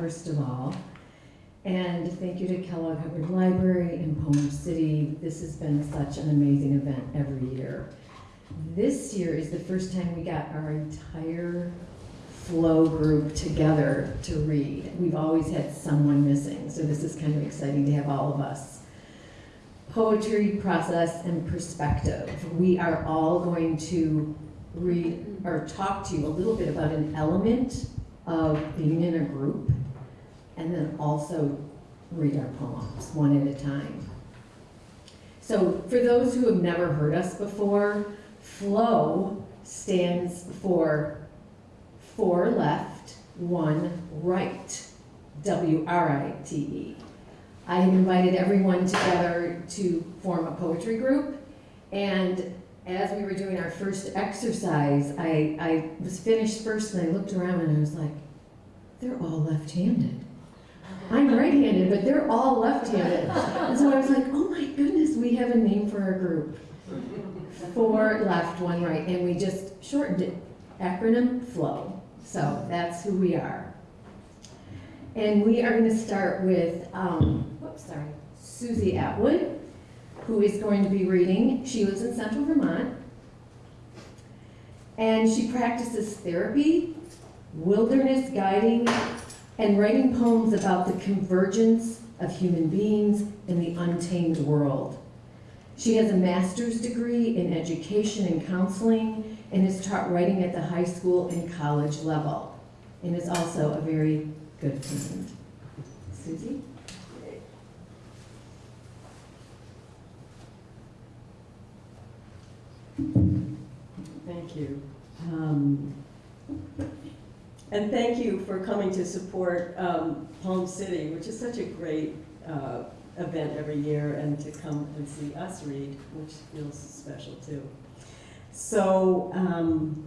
first of all. And thank you to Kellogg Hubbard Library in Poem City. This has been such an amazing event every year. This year is the first time we got our entire flow group together to read. We've always had someone missing, so this is kind of exciting to have all of us. Poetry, process, and perspective. We are all going to read or talk to you a little bit about an element of being in a group and then also read our poems one at a time. So for those who have never heard us before, FLOW stands for four left, one right, W-R-I-T-E. I invited everyone together to form a poetry group, and as we were doing our first exercise, I, I was finished first and I looked around and I was like, they're all left-handed. I'm right-handed, but they're all left-handed. And so I was like, oh my goodness, we have a name for our group. Four left, one right, and we just shortened it, acronym FLOW. So that's who we are. And we are gonna start with, um, whoops, sorry, Susie Atwood, who is going to be reading. She lives in central Vermont. And she practices therapy, wilderness guiding, and writing poems about the convergence of human beings in the untamed world. She has a master's degree in education and counseling and has taught writing at the high school and college level and is also a very good friend. Susie? Thank you. Um, and thank you for coming to support um, Poem City, which is such a great uh, event every year, and to come and see us read, which feels special too. So, um,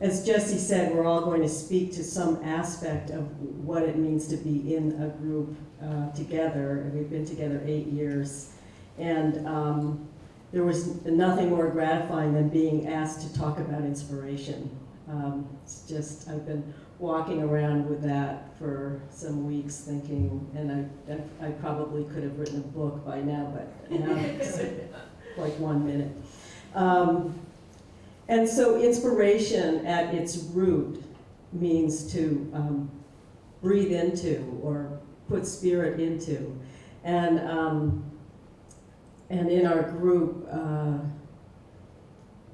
as Jesse said, we're all going to speak to some aspect of what it means to be in a group uh, together. And we've been together eight years. And um, there was nothing more gratifying than being asked to talk about inspiration. Um, it's just, I've been walking around with that for some weeks thinking, and I, I probably could have written a book by now, but now it's like one minute. Um, and so inspiration at its root means to um, breathe into or put spirit into. And, um, and in our group, uh,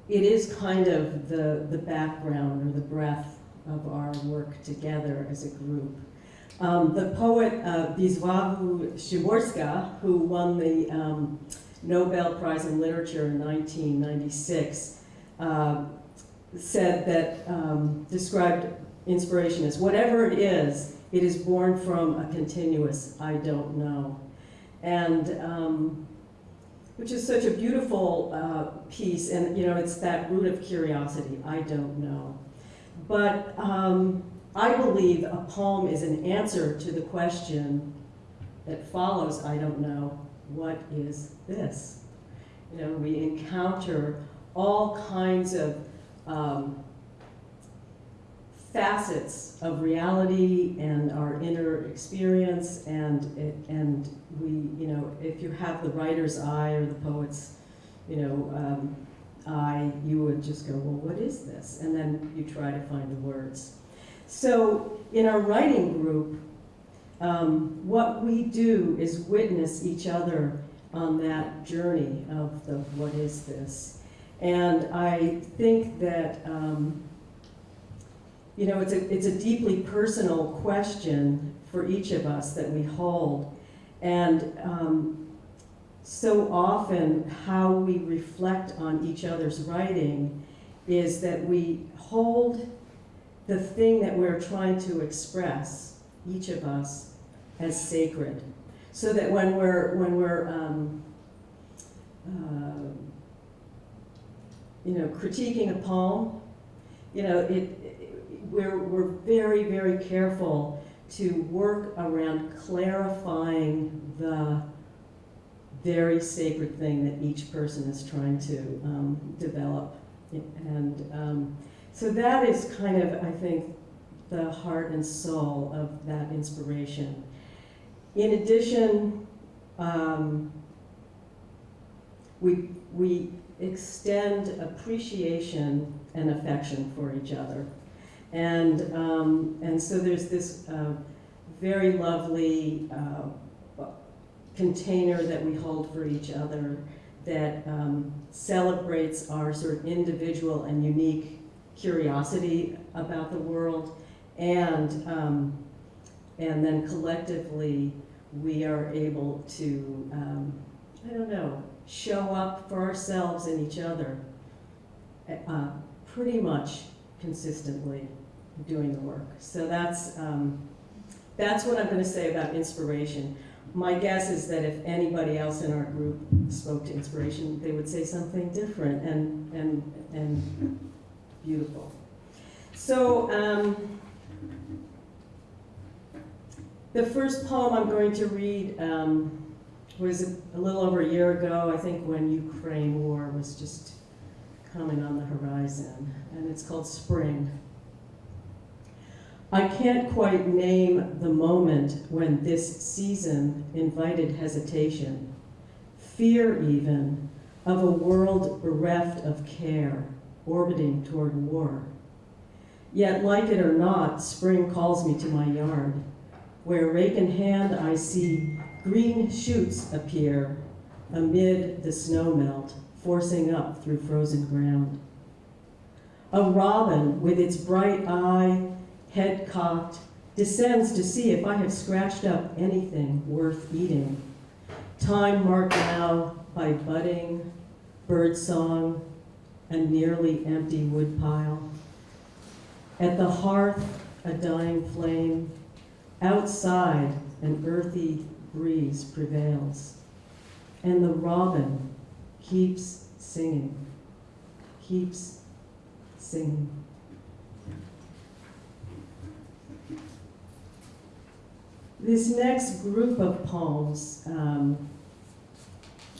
it is kind of the, the background or the breath of our work together as a group. Um, the poet uh, Szymborska, who won the um, Nobel Prize in Literature in 1996, uh, said that, um, described inspiration as whatever it is, it is born from a continuous I don't know. And um, which is such a beautiful uh, piece, and you know, it's that root of curiosity, I don't know. But um, I believe a poem is an answer to the question that follows, I don't know, what is this? You know, we encounter all kinds of um, facets of reality and our inner experience and and we you know if you have the writer's eye or the poet's you know um, eye you would just go well what is this? And then you try to find the words. So in our writing group um, what we do is witness each other on that journey of the what is this? And I think that um, you know, it's a, it's a deeply personal question for each of us that we hold. And um, so often how we reflect on each other's writing is that we hold the thing that we're trying to express, each of us, as sacred. So that when we're, when we're um, uh, you know, critiquing a poem, you know, it, we're, we're very, very careful to work around clarifying the very sacred thing that each person is trying to um, develop. And um, so that is kind of, I think, the heart and soul of that inspiration. In addition, um, we, we extend appreciation and affection for each other. And, um, and so there's this uh, very lovely uh, container that we hold for each other that um, celebrates our sort of individual and unique curiosity about the world. And, um, and then collectively, we are able to, um, I don't know, show up for ourselves and each other uh, pretty much consistently doing the work. So that's, um, that's what I'm going to say about inspiration. My guess is that if anybody else in our group spoke to inspiration, they would say something different and, and, and beautiful. So, um, the first poem I'm going to read um, was a little over a year ago, I think when Ukraine war was just coming on the horizon, and it's called Spring. I can't quite name the moment when this season invited hesitation, fear even, of a world bereft of care, orbiting toward war. Yet, like it or not, spring calls me to my yard, where rake in hand I see green shoots appear amid the snow melt, forcing up through frozen ground. A robin with its bright eye head cocked, descends to see if I have scratched up anything worth eating. Time marked now by budding, bird song, and nearly empty woodpile. At the hearth, a dying flame. Outside, an earthy breeze prevails. And the robin keeps singing, keeps singing. This next group of poems um,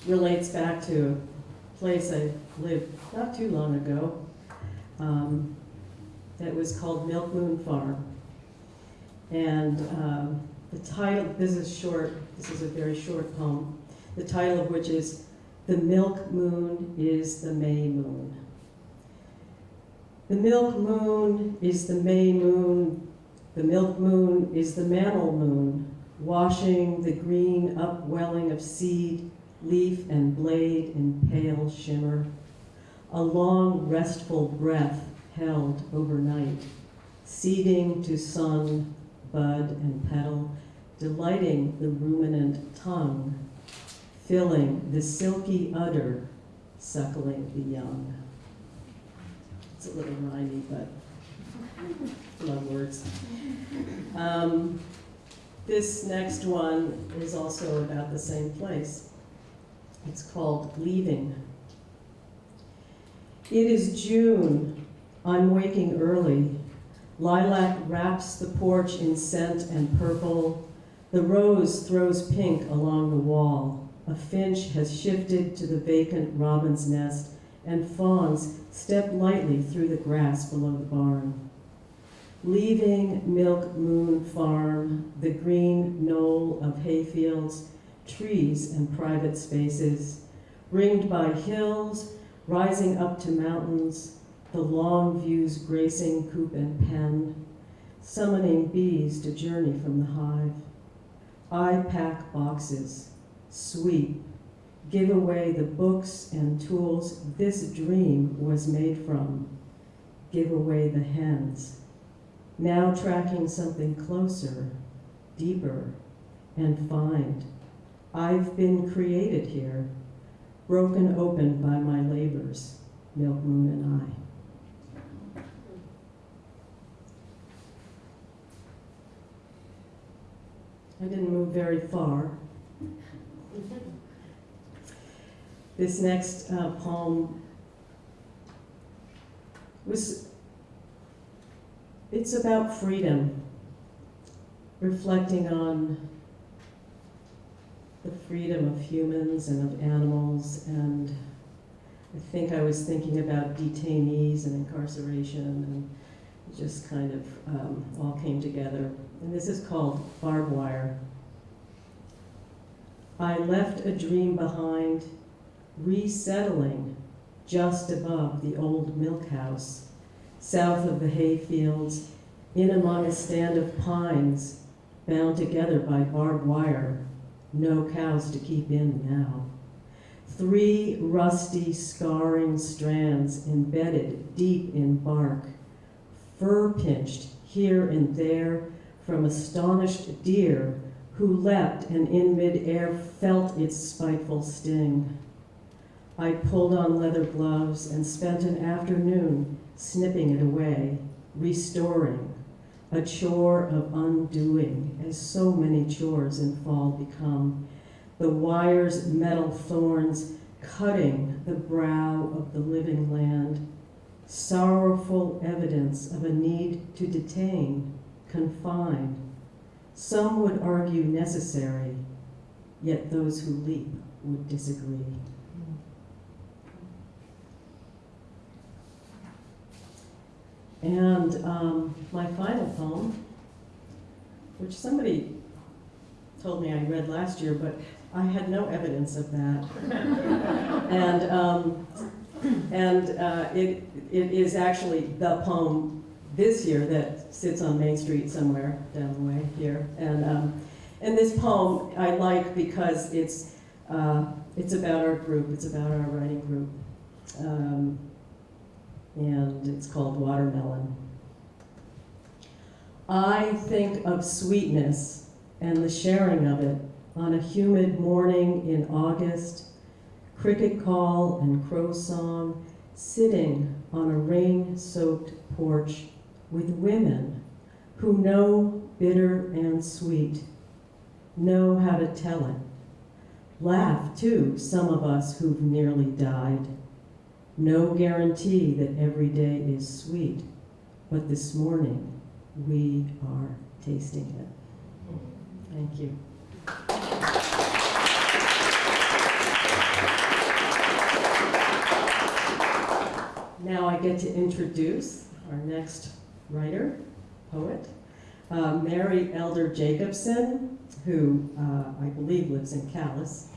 relates back to a place I lived not too long ago um, that was called Milk Moon Farm. And um, the title, this is short, this is a very short poem, the title of which is The Milk Moon is the May Moon. The milk moon is the May moon the milk moon is the mantle moon, washing the green upwelling of seed, leaf, and blade in pale shimmer. A long, restful breath held overnight, seeding to sun, bud, and petal, delighting the ruminant tongue, filling the silky udder, suckling the young. It's a little rhymy, but love words. Um, this next one is also about the same place. It's called Leaving. It is June. I'm waking early. Lilac wraps the porch in scent and purple. The rose throws pink along the wall. A finch has shifted to the vacant robin's nest, and fawns step lightly through the grass below the barn. Leaving Milk Moon Farm, the green knoll of hayfields, trees, and private spaces, ringed by hills rising up to mountains, the long views gracing coop and pen, summoning bees to journey from the hive. I pack boxes, sweep, give away the books and tools this dream was made from, give away the hens now tracking something closer, deeper, and find I've been created here, broken open by my labors, Milk Moon and I. I didn't move very far. This next uh, poem was it's about freedom, reflecting on the freedom of humans and of animals, and I think I was thinking about detainees and incarceration and it just kind of um, all came together. And this is called Barbed Wire. I left a dream behind, resettling just above the old milk house, south of the hay fields, in among a stand of pines, bound together by barbed wire, no cows to keep in now. Three rusty, scarring strands embedded deep in bark, fur pinched here and there from astonished deer who leapt and in midair felt its spiteful sting. I pulled on leather gloves and spent an afternoon snipping it away, restoring, a chore of undoing, as so many chores in fall become. The wire's metal thorns cutting the brow of the living land, sorrowful evidence of a need to detain, confine. Some would argue necessary, yet those who leap would disagree. And um, my final poem, which somebody told me I read last year, but I had no evidence of that. and um, and uh, it, it is actually the poem this year that sits on Main Street somewhere down the way here. And, um, and this poem I like because it's, uh, it's about our group, it's about our writing group. Um, and it's called Watermelon. I think of sweetness and the sharing of it on a humid morning in August, cricket call and crow song, sitting on a rain-soaked porch with women who know bitter and sweet, know how to tell it. Laugh, too, some of us who've nearly died. No guarantee that every day is sweet, but this morning we are tasting it. Thank you. Now I get to introduce our next writer, poet, uh, Mary Elder Jacobson, who uh, I believe lives in Calais.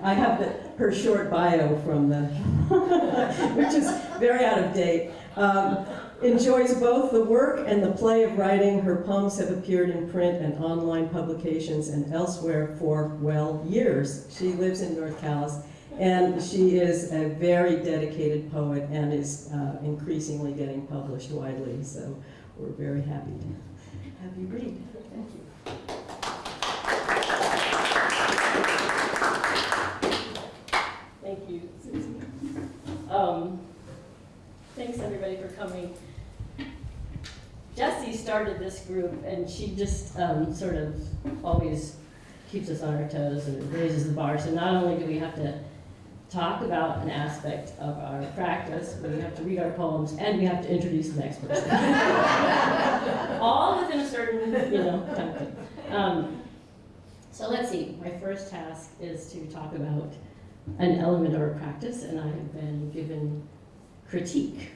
I have the, her short bio from the, which is very out of date. Um, enjoys both the work and the play of writing. Her poems have appeared in print and online publications and elsewhere for, well, years. She lives in North Calais, and she is a very dedicated poet and is uh, increasingly getting published widely. So we're very happy to have you read. Thank you. Thank you, Susie. Um, Thanks, everybody, for coming. Jessie started this group, and she just um, sort of always keeps us on our toes and raises the bar. So not only do we have to talk about an aspect of our practice, but we have to read our poems, and we have to introduce the next person. All within a certain, you know, time. Um, So let's see, my first task is to talk about an element of our practice, and I have been given critique.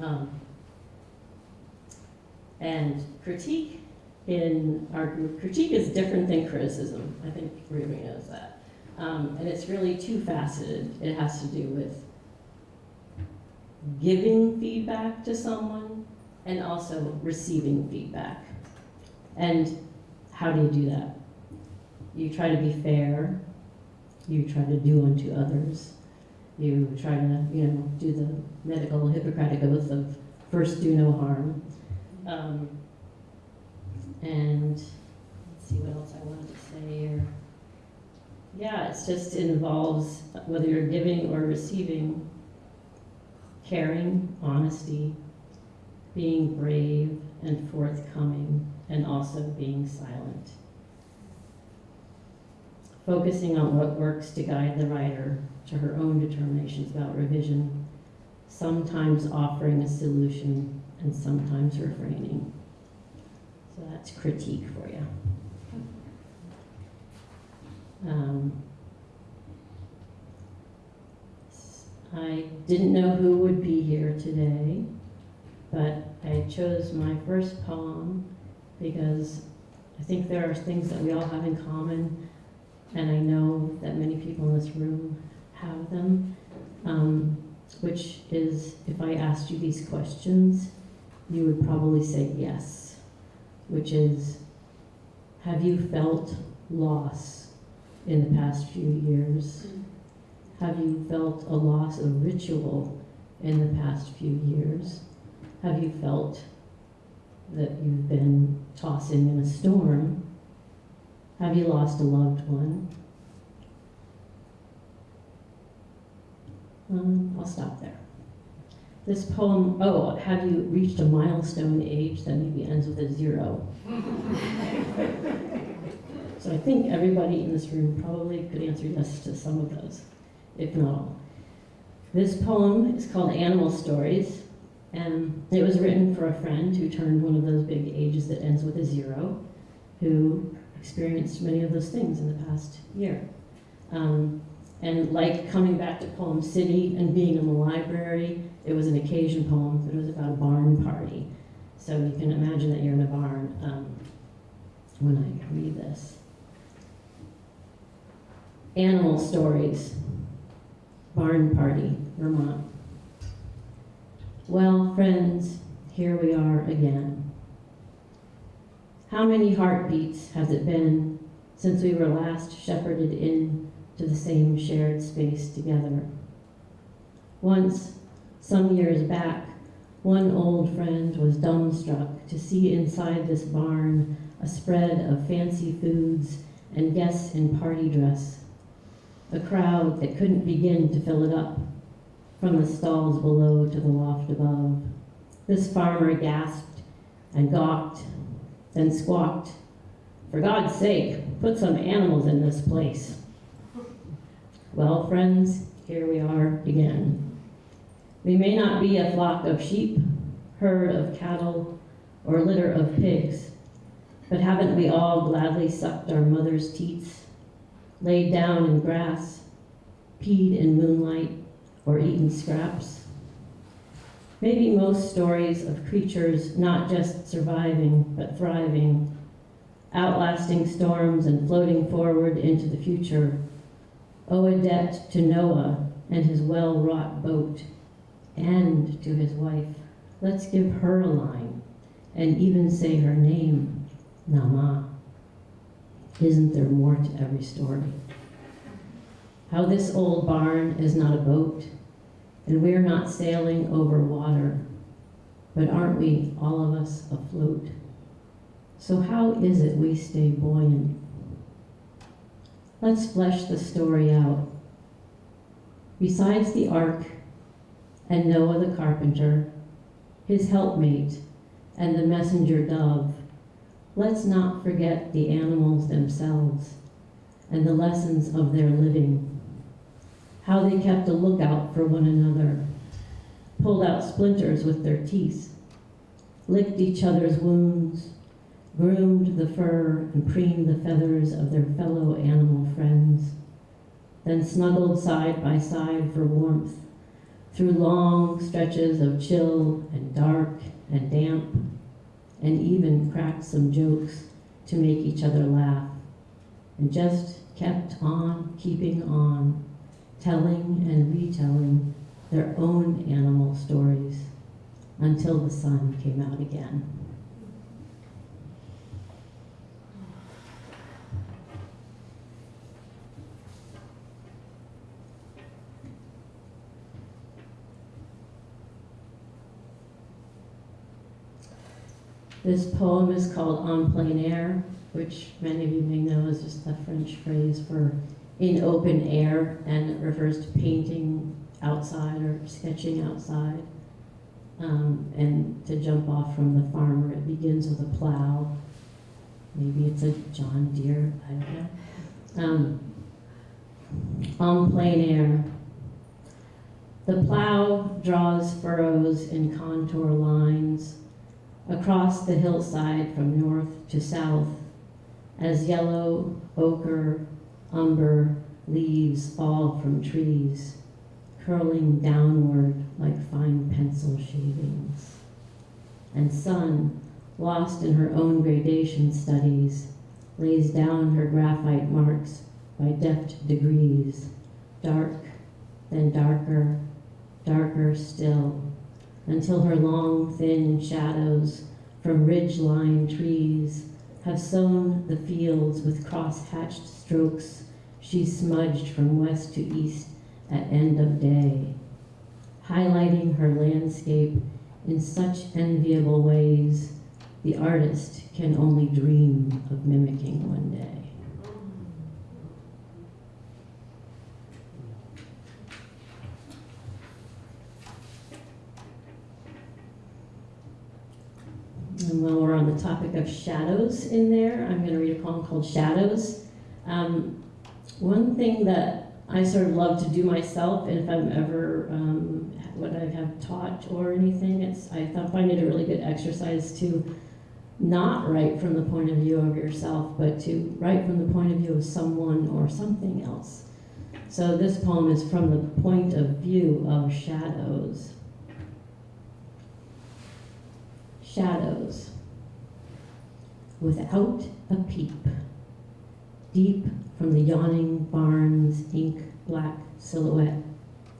Um, and critique in our group, critique is different than criticism. I think everybody knows that. Um, and it's really two faceted. It has to do with giving feedback to someone and also receiving feedback. And how do you do that? You try to be fair, you try to do unto others. You try to, you know, do the medical Hippocratic oath of first do no harm. Um, and let's see what else I wanted to say here. Yeah, it's just involves whether you're giving or receiving, caring, honesty, being brave and forthcoming, and also being silent focusing on what works to guide the writer to her own determinations about revision, sometimes offering a solution and sometimes refraining. So that's critique for you. Um, I didn't know who would be here today, but I chose my first poem because I think there are things that we all have in common, and I know that many people in this room have them, um, which is if I asked you these questions, you would probably say yes, which is Have you felt loss in the past few years? Have you felt a loss of ritual in the past few years? Have you felt that you've been tossing in a storm? Have you lost a loved one? Um, I'll stop there. This poem, oh, have you reached a milestone age that maybe ends with a zero? so I think everybody in this room probably could answer yes to some of those, if not all. This poem is called Animal Stories, and it was written for a friend who turned one of those big ages that ends with a zero, who experienced many of those things in the past year. Um, and like coming back to Poem City and being in the library, it was an occasion poem, but it was about a barn party. So you can imagine that you're in a barn um, when I read this. Animal Stories, Barn Party, Vermont. Well, friends, here we are again. How many heartbeats has it been since we were last shepherded in to the same shared space together? Once, some years back, one old friend was dumbstruck to see inside this barn a spread of fancy foods and guests in party dress. A crowd that couldn't begin to fill it up from the stalls below to the loft above. This farmer gasped and gawked, then squawked, For God's sake, put some animals in this place. Well, friends, here we are again. We may not be a flock of sheep, herd of cattle, or litter of pigs, but haven't we all gladly sucked our mother's teats, laid down in grass, peed in moonlight, or eaten scraps? Maybe most stories of creatures not just surviving, but thriving, outlasting storms and floating forward into the future, owe a debt to Noah and his well-wrought boat, and to his wife. Let's give her a line, and even say her name, Naamah. Isn't there more to every story? How this old barn is not a boat, and we're not sailing over water, but aren't we, all of us, afloat? So how is it we stay buoyant? Let's flesh the story out. Besides the ark and Noah the carpenter, his helpmate, and the messenger dove, let's not forget the animals themselves and the lessons of their living how they kept a lookout for one another, pulled out splinters with their teeth, licked each other's wounds, groomed the fur and preened the feathers of their fellow animal friends, then snuggled side by side for warmth through long stretches of chill and dark and damp, and even cracked some jokes to make each other laugh, and just kept on keeping on telling and retelling their own animal stories until the sun came out again. This poem is called En plein air, which many of you may know is just a French phrase for in open air, and it refers to painting outside or sketching outside. Um, and to jump off from the farmer, it begins with a plow. Maybe it's a John Deere, I don't know. Um, en plein air. The plow draws furrows in contour lines across the hillside from north to south as yellow, ochre, umber leaves fall from trees, curling downward like fine pencil shavings. and sun, lost in her own gradation studies, lays down her graphite marks by deft degrees, dark, then darker, darker still, until her long, thin shadows from ridge-lined trees have sown the fields with cross-hatched strokes she smudged from west to east at end of day, highlighting her landscape in such enviable ways the artist can only dream of mimicking one day. And while we're on the topic of shadows in there, I'm going to read a poem called Shadows. Um, one thing that I sort of love to do myself, and if I'm ever, um, what I have taught or anything, it's, I find it a really good exercise to not write from the point of view of yourself, but to write from the point of view of someone or something else. So this poem is from the point of view of shadows. Shadows. Without a peep, deep from the yawning barn's ink black silhouette,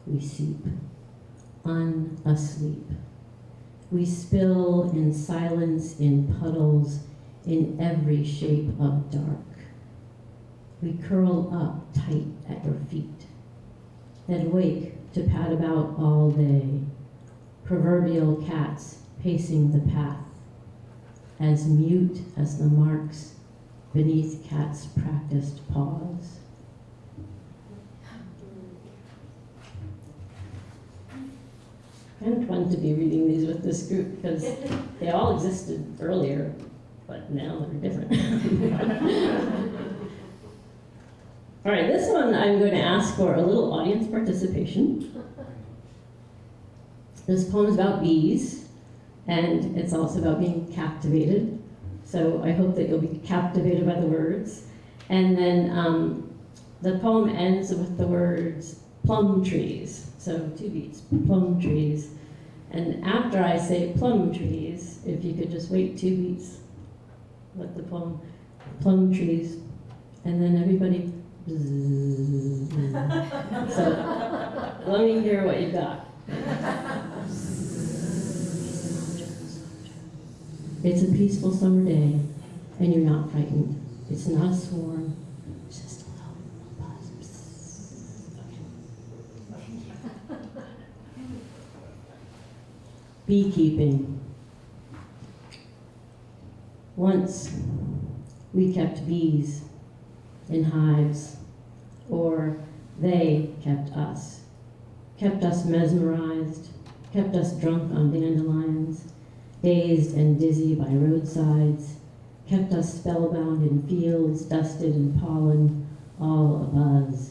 we seep, unasleep. We spill in silence in puddles in every shape of dark. We curl up tight at your feet, then wake to pad about all day, proverbial cats pacing the path, as mute as the marks beneath cats' practiced paws. Of fun to be reading these with this group because they all existed earlier, but now they're different. all right, this one I'm going to ask for a little audience participation. This poem is about bees, and it's also about being captivated. So I hope that you'll be captivated by the words. And then um, the poem ends with the words plum trees. So two beats, plum trees. And after I say plum trees, if you could just wait two beats, let the poem, plum trees, and then everybody. so let me hear what you got. It's a peaceful summer day, and you're not frightened. It's not a swarm, it's just a little buzz. Beekeeping. Once we kept bees in hives, or they kept us, kept us mesmerized, kept us drunk on dandelions dazed and dizzy by roadsides, kept us spellbound in fields dusted in pollen, all abuzz,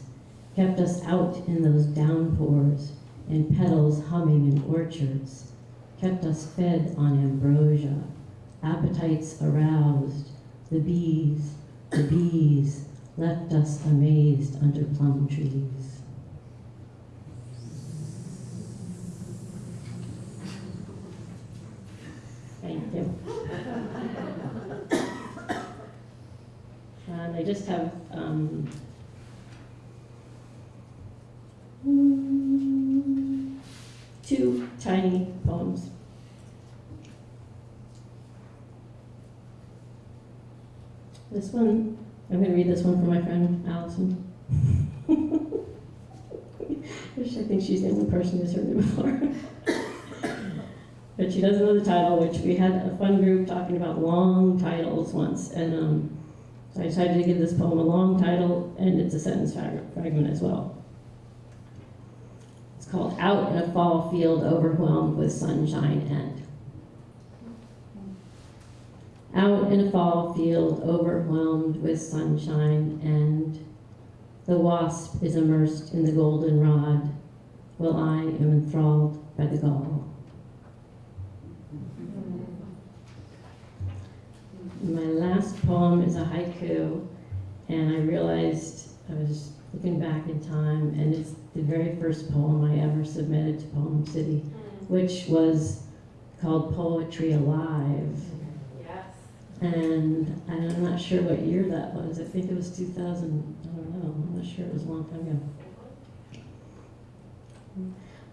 kept us out in those downpours, and petals humming in orchards, kept us fed on ambrosia, appetites aroused, the bees, the bees left us amazed under plum trees. Thank you. And I just have um, two tiny poems. This one, I'm going to read this one for my friend Allison. I think she's the only person who's heard it before. but she doesn't know the title, which we had a fun group talking about long titles once, and um, so I decided to give this poem a long title, and it's a sentence frag- fragment as well. It's called Out in a Fall Field Overwhelmed with Sunshine and. Out in a fall field overwhelmed with sunshine and the wasp is immersed in the golden rod, while I am enthralled by the gall. My last poem is a haiku, and I realized I was looking back in time, and it's the very first poem I ever submitted to Poem City, which was called Poetry Alive. Yes. And I'm not sure what year that was. I think it was 2000. I don't know. I'm not sure. It was a long time ago.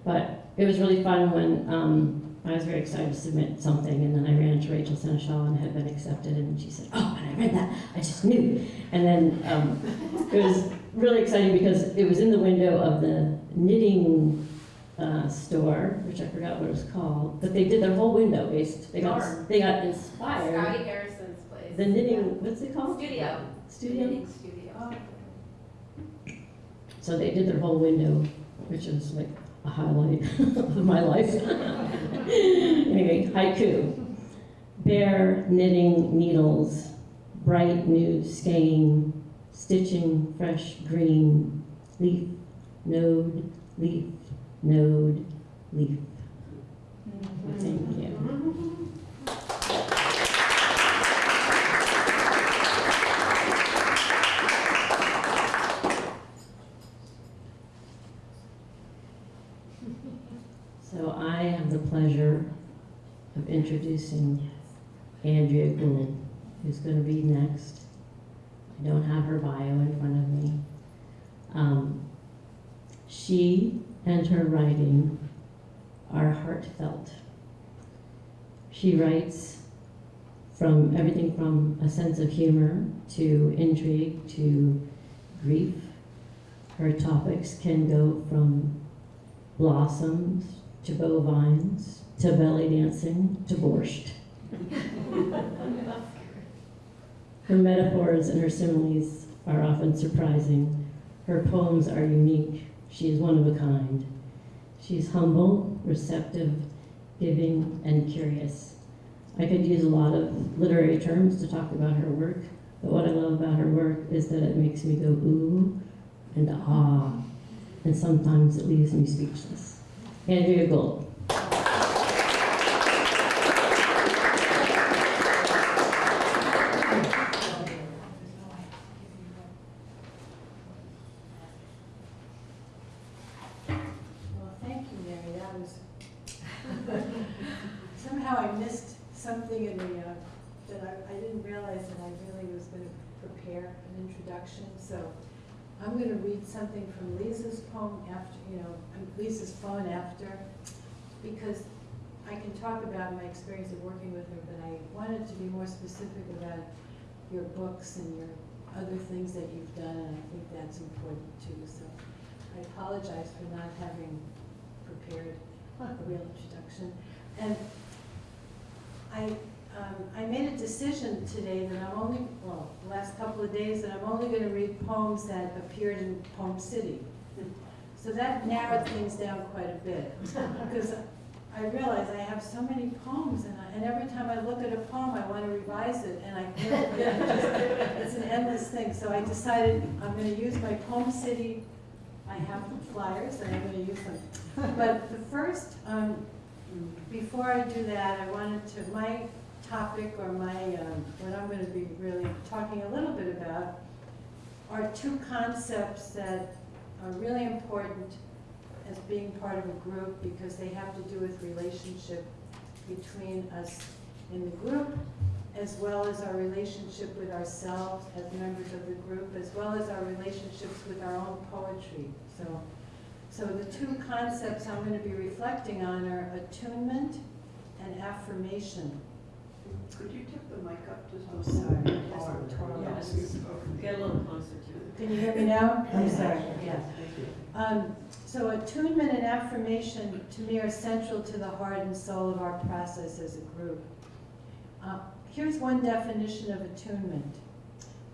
But it was really fun when um, I was very excited to submit something, and then I ran into Rachel Senechal and had been accepted, and she said, "Oh, when I read that, I just knew." And then um, it was really exciting because it was in the window of the knitting uh, store, which I forgot what it was called, but they did their whole window based. They got Darn. they got inspired. Scotty Harrison's place. The knitting, what's it called? Studio. Studio. Knitting studio. So they did their whole window, which is like a highlight of my life. anyway, haiku. Bare knitting needles, bright new skein, stitching fresh green, leaf, node, leaf, node, leaf. Mm-hmm. Thank you. Mm-hmm. So I have the pleasure of introducing Andrea Gould, who's going to be next. I don't have her bio in front of me. Um, she and her writing are heartfelt. She writes from everything from a sense of humor to intrigue to grief. Her topics can go from blossoms to bovines to belly dancing to borscht. Her metaphors and her similes are often surprising. Her poems are unique. She is one of a kind. She's humble, receptive, giving, and curious. I could use a lot of literary terms to talk about her work, but what I love about her work is that it makes me go ooh and ah, and sometimes it leaves me speechless. Andrea Gold. Well, thank you, Mary, that was, somehow I missed something in the, uh, that I, I didn't realize that I really was gonna prepare an introduction, so I'm gonna read something from Lisa's poem after, you know, Lisa's phone after, because I can talk about my experience of working with her, but I wanted to be more specific about your books and your other things that you've done, and I think that's important too, so I apologize for not having prepared a real introduction. And I, um, I made a decision today that I'm only, well, the last couple of days, that I'm only gonna read poems that appeared in Poem City. So that narrowed things down quite a bit, because I realize I have so many poems, and I, and every time I look at a poem, I wanna revise it, and I can't, it's an endless thing. So I decided I'm gonna use my Poem City I have flyers, and I'm gonna use them. But the first, um, before I do that, I wanted to, my topic or my, um, what I'm gonna be really talking a little bit about are two concepts that are really important as being part of a group because they have to do with relationship between us in the group as well as our relationship with ourselves as members of the group, as well as our relationships with our own poetry. So, so the two concepts I'm going to be reflecting on are attunement and affirmation. Could you tip the mic up just a sorry. little? Yes. Get a little closer to it. Can you hear me now? I'm sorry, yes. Um, so attunement and affirmation to me are central to the heart and soul of our process as a group. Uh, here's one definition of attunement.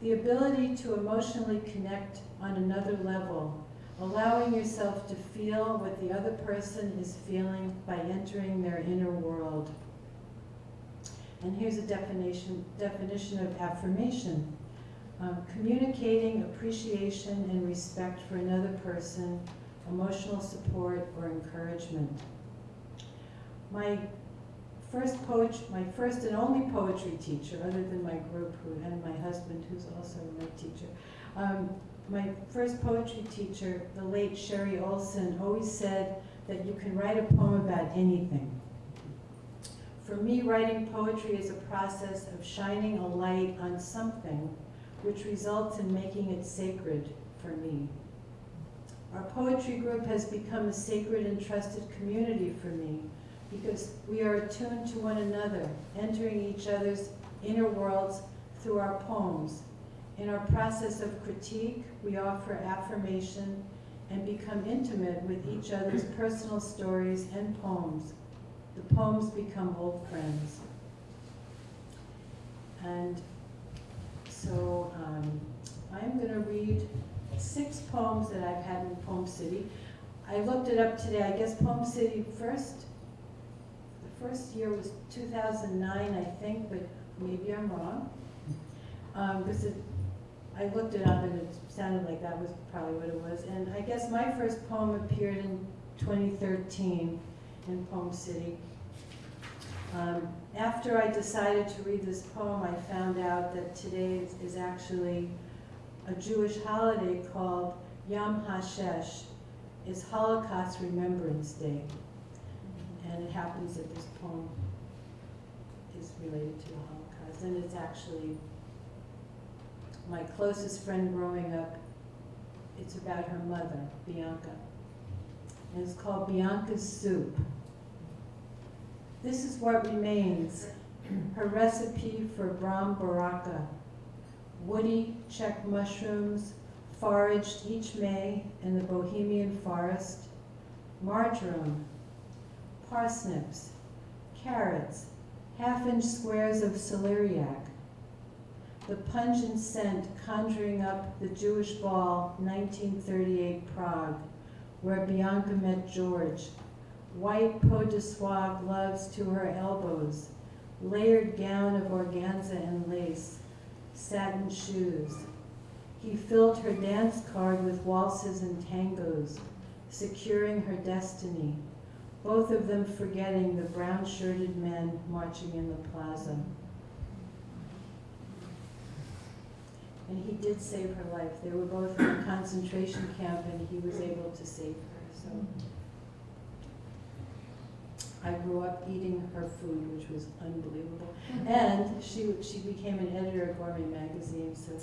The ability to emotionally connect on another level, allowing yourself to feel what the other person is feeling by entering their inner world. And here's a definition, definition of affirmation. Um, communicating appreciation and respect for another person, emotional support or encouragement. My first poetry, my first and only poetry teacher, other than my group who, and my husband who's also my teacher, um, my first poetry teacher, the late Sherry Olson, always said that you can write a poem about anything. For me, writing poetry is a process of shining a light on something which results in making it sacred for me. Our poetry group has become a sacred and trusted community for me because we are attuned to one another, entering each other's inner worlds through our poems. In our process of critique, we offer affirmation and become intimate with each other's personal stories and poems. The poems become old friends. And so um, I'm going to read six poems that I've had in Poem City. I looked it up today. I guess Poem City first, the first year was 2009, I think, but maybe I'm wrong. Um, because it, I looked it up and it sounded like that was probably what it was. And I guess my first poem appeared in 2013 in Poem City. Um, after I decided to read this poem, I found out that today is, actually a Jewish holiday called Yom HaShoah. It's Holocaust Remembrance Day. And it happens that this poem is related to the Holocaust. And it's actually my closest friend growing up. It's about her mother, Bianca. And it's called Bianca's Soup. This is what remains, her recipe for bramboračka. Woody Czech mushrooms foraged each May in the Bohemian forest, marjoram, parsnips, carrots, half-inch squares of celeriac, the pungent scent conjuring up the Jewish ball 1938 Prague, where Bianca met George, white peau de soie gloves to her elbows, layered gown of organza and lace, satin shoes. He filled her dance card with waltzes and tangos, securing her destiny, both of them forgetting the brown-shirted men marching in the plaza. And he did save her life. They were both in a concentration camp and he was able to save her, so. I grew up eating her food, which was unbelievable. And she, she became an editor of Gourmet Magazine, so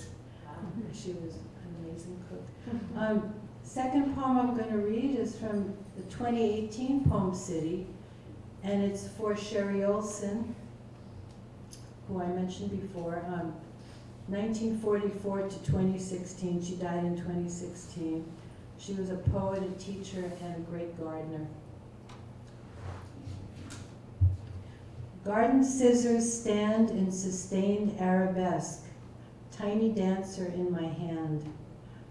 she was an amazing cook. Um, second poem I'm going to read is from the 2018 Poem City, and it's for Sherry Olson, who I mentioned before. Um, 1944 to 2016, she died in 2016. She was a poet, a teacher, and a great gardener. Garden scissors stand in sustained arabesque, tiny dancer in my hand.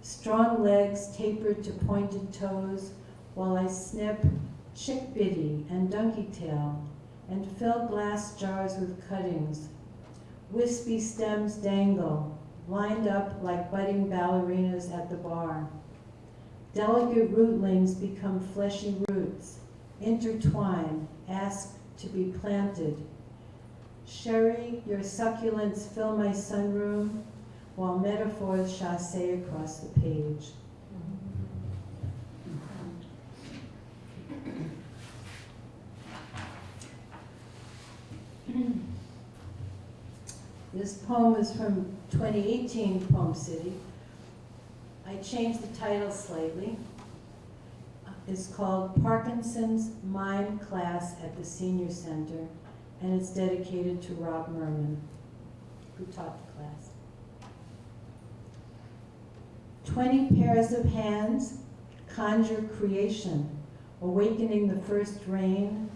Strong legs tapered to pointed toes while I snip chickbiddy and donkey tail and fill glass jars with cuttings. Wispy stems dangle, lined up like budding ballerinas at the bar. Delicate rootlings become fleshy roots, intertwine, ask to be planted. Sherry, your succulents fill my sunroom while metaphors chasse across the page. This poem is from 2018 Poem City. I changed the title slightly. It's called Parkinson's Mime Class at the Senior Center, and it's dedicated to Rob Merman, who taught the class. Twenty pairs of hands conjure creation, awakening the first rain.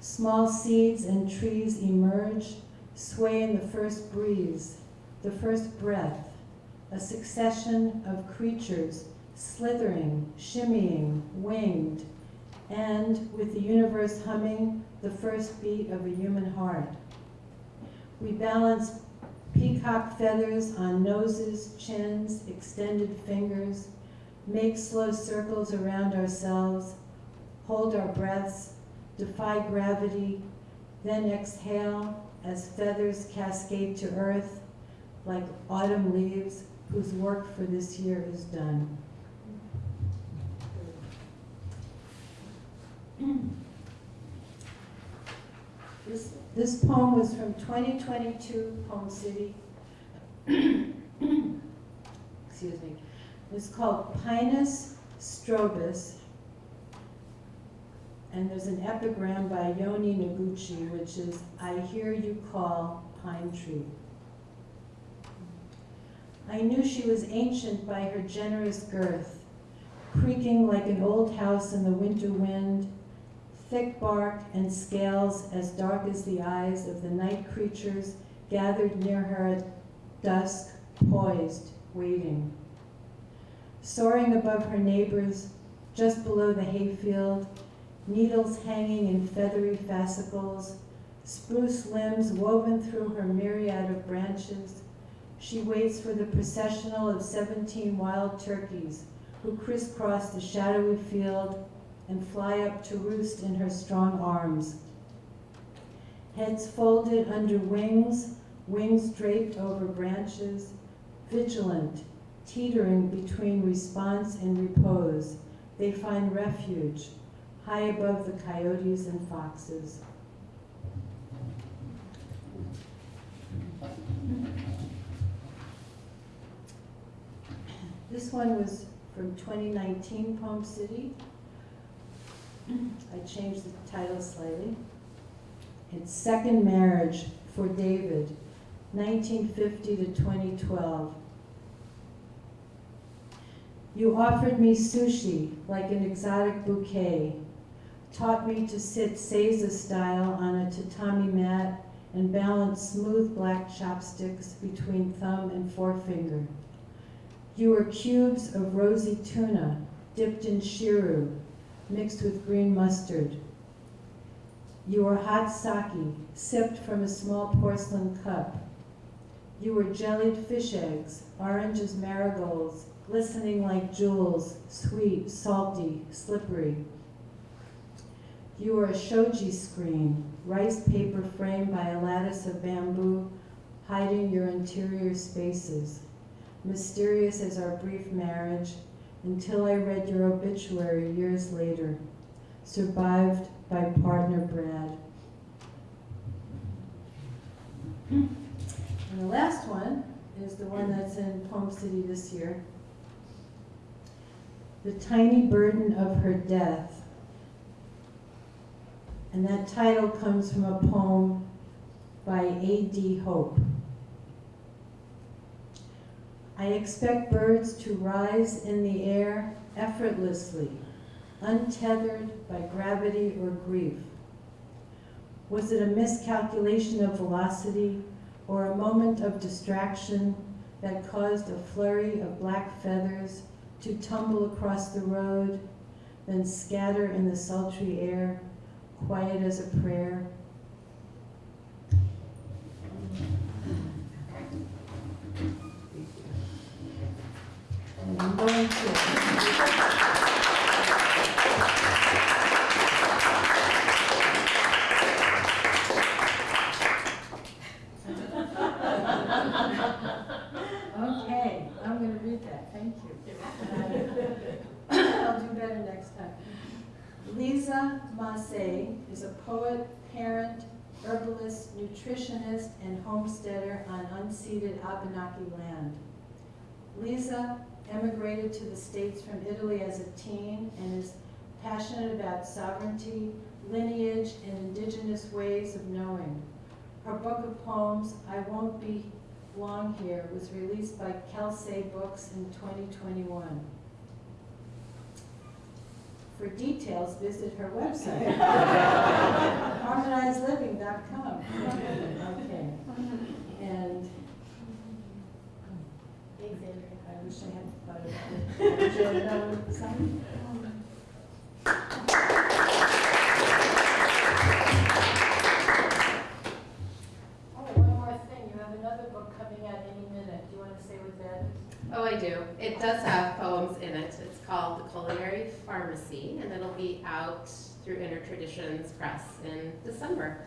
Small seeds and trees emerge, sway in the first breeze, the first breath, a succession of creatures slithering, shimmying, winged, and with the universe humming, the first beat of a human heart. We balance peacock feathers on noses, chins, extended fingers, make slow circles around ourselves, hold our breaths, defy gravity, then exhale as feathers cascade to earth like autumn leaves whose work for this year is done. This, This poem was from 2022 Poem City. Excuse me. It's called Pinus strobus. And there's an epigram by Yone Noguchi, which is, I hear you call, pine tree. I knew she was ancient by her generous girth, creaking like an old house in the winter wind, thick bark and scales as dark as the eyes of the night creatures gathered near her at dusk, poised, waiting. Soaring above her neighbors, just below the hayfield, needles hanging in feathery fascicles, spruce limbs woven through her myriad of branches, she waits for the processional of 17 wild turkeys who crisscross the shadowy field and fly up to roost in her strong arms. Heads folded under wings, wings draped over branches, vigilant, teetering between response and repose, they find refuge high above the coyotes and foxes. This one was from 2019 Poem City. I changed the title slightly. It's Second Marriage for David, 1950 to 2012. You offered me sushi like an exotic bouquet, taught me to sit Seiza style on a tatami mat and balance smooth black chopsticks between thumb and forefinger. You were cubes of rosy tuna dipped in shiru, mixed with green mustard. You were hot sake, sipped from a small porcelain cup. You were jellied fish eggs, orange as marigolds, glistening like jewels, sweet, salty, slippery. You are a shoji screen, rice paper framed by a lattice of bamboo, hiding your interior spaces mysterious as our brief marriage, until I read your obituary years later, survived by partner Brad. And the last one is the one that's in Poem City this year. The Tiny Burden of Her Death. And that title comes from a poem by A.D. Hope. I expect birds to rise in the air effortlessly, untethered by gravity or grief. Was it a miscalculation of velocity or a moment of distraction that caused a flurry of black feathers to tumble across the road, then scatter in the sultry air, quiet as a prayer? And I'm going to. Okay, I'm gonna read that, thank you. I'll do better next time. Lisa Masé is a poet, parent, herbalist, nutritionist, and homesteader on unceded Abenaki land. Lisa emigrated to the States from Italy as a teen and is passionate about sovereignty, lineage, and indigenous ways of knowing. Her book of poems, I Won't Be Long Here, was released by Kelsey Books in 2021. For details, visit her website, harmonizedliving.com. Okay, and Thanks, Andrea. I wish I had thought of it. Would you know something? Oh, one more thing, you have another book coming out any minute. Do you want to say what that is? Oh, I do. It does have poems in it. It's called The Culinary Pharmacy, and it'll be out through Inner Traditions Press in December.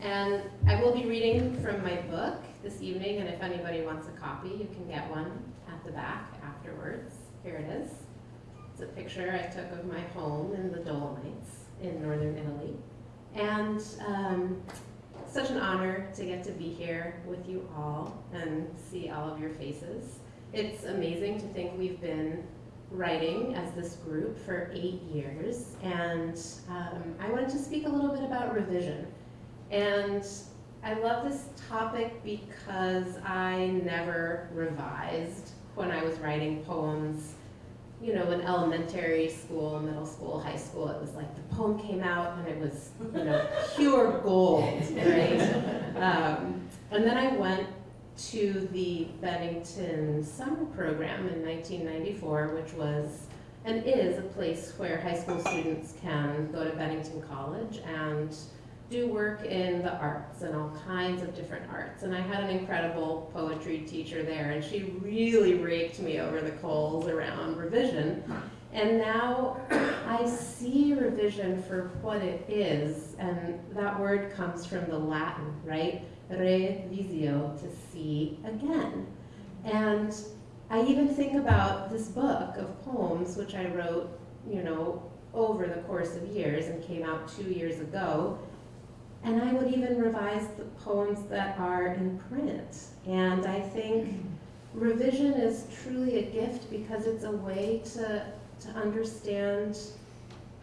And I will be reading from my book this evening, and if anybody wants a copy, you can get one at the back afterwards. Here it is. It's a picture I took of my home in the Dolomites in northern Italy. And um, such an honor to get to be here with you all and see all of your faces. It's amazing to think we've been writing as this group for eight years, and um, I wanted to speak a little bit about revision. And I love this topic because I never revised when I was writing poems. You know, in elementary school, middle school, high school, it was like the poem came out and it was, you know, pure gold, right? Um, and then I went to the Bennington Summer Program in 1994, which was and is a place where high school students can go to Bennington College and do work in the arts and all kinds of different arts. And I had an incredible poetry teacher there, and she really raked me over the coals around revision. And now I see revision for what it is, and that word comes from the Latin, right? Revisio, to see again. And I even think about this book of poems, which I wrote, you know, over the course of years and came out two years ago. And I would even revise the poems that are in print. And I think revision is truly a gift because it's a way to, to understand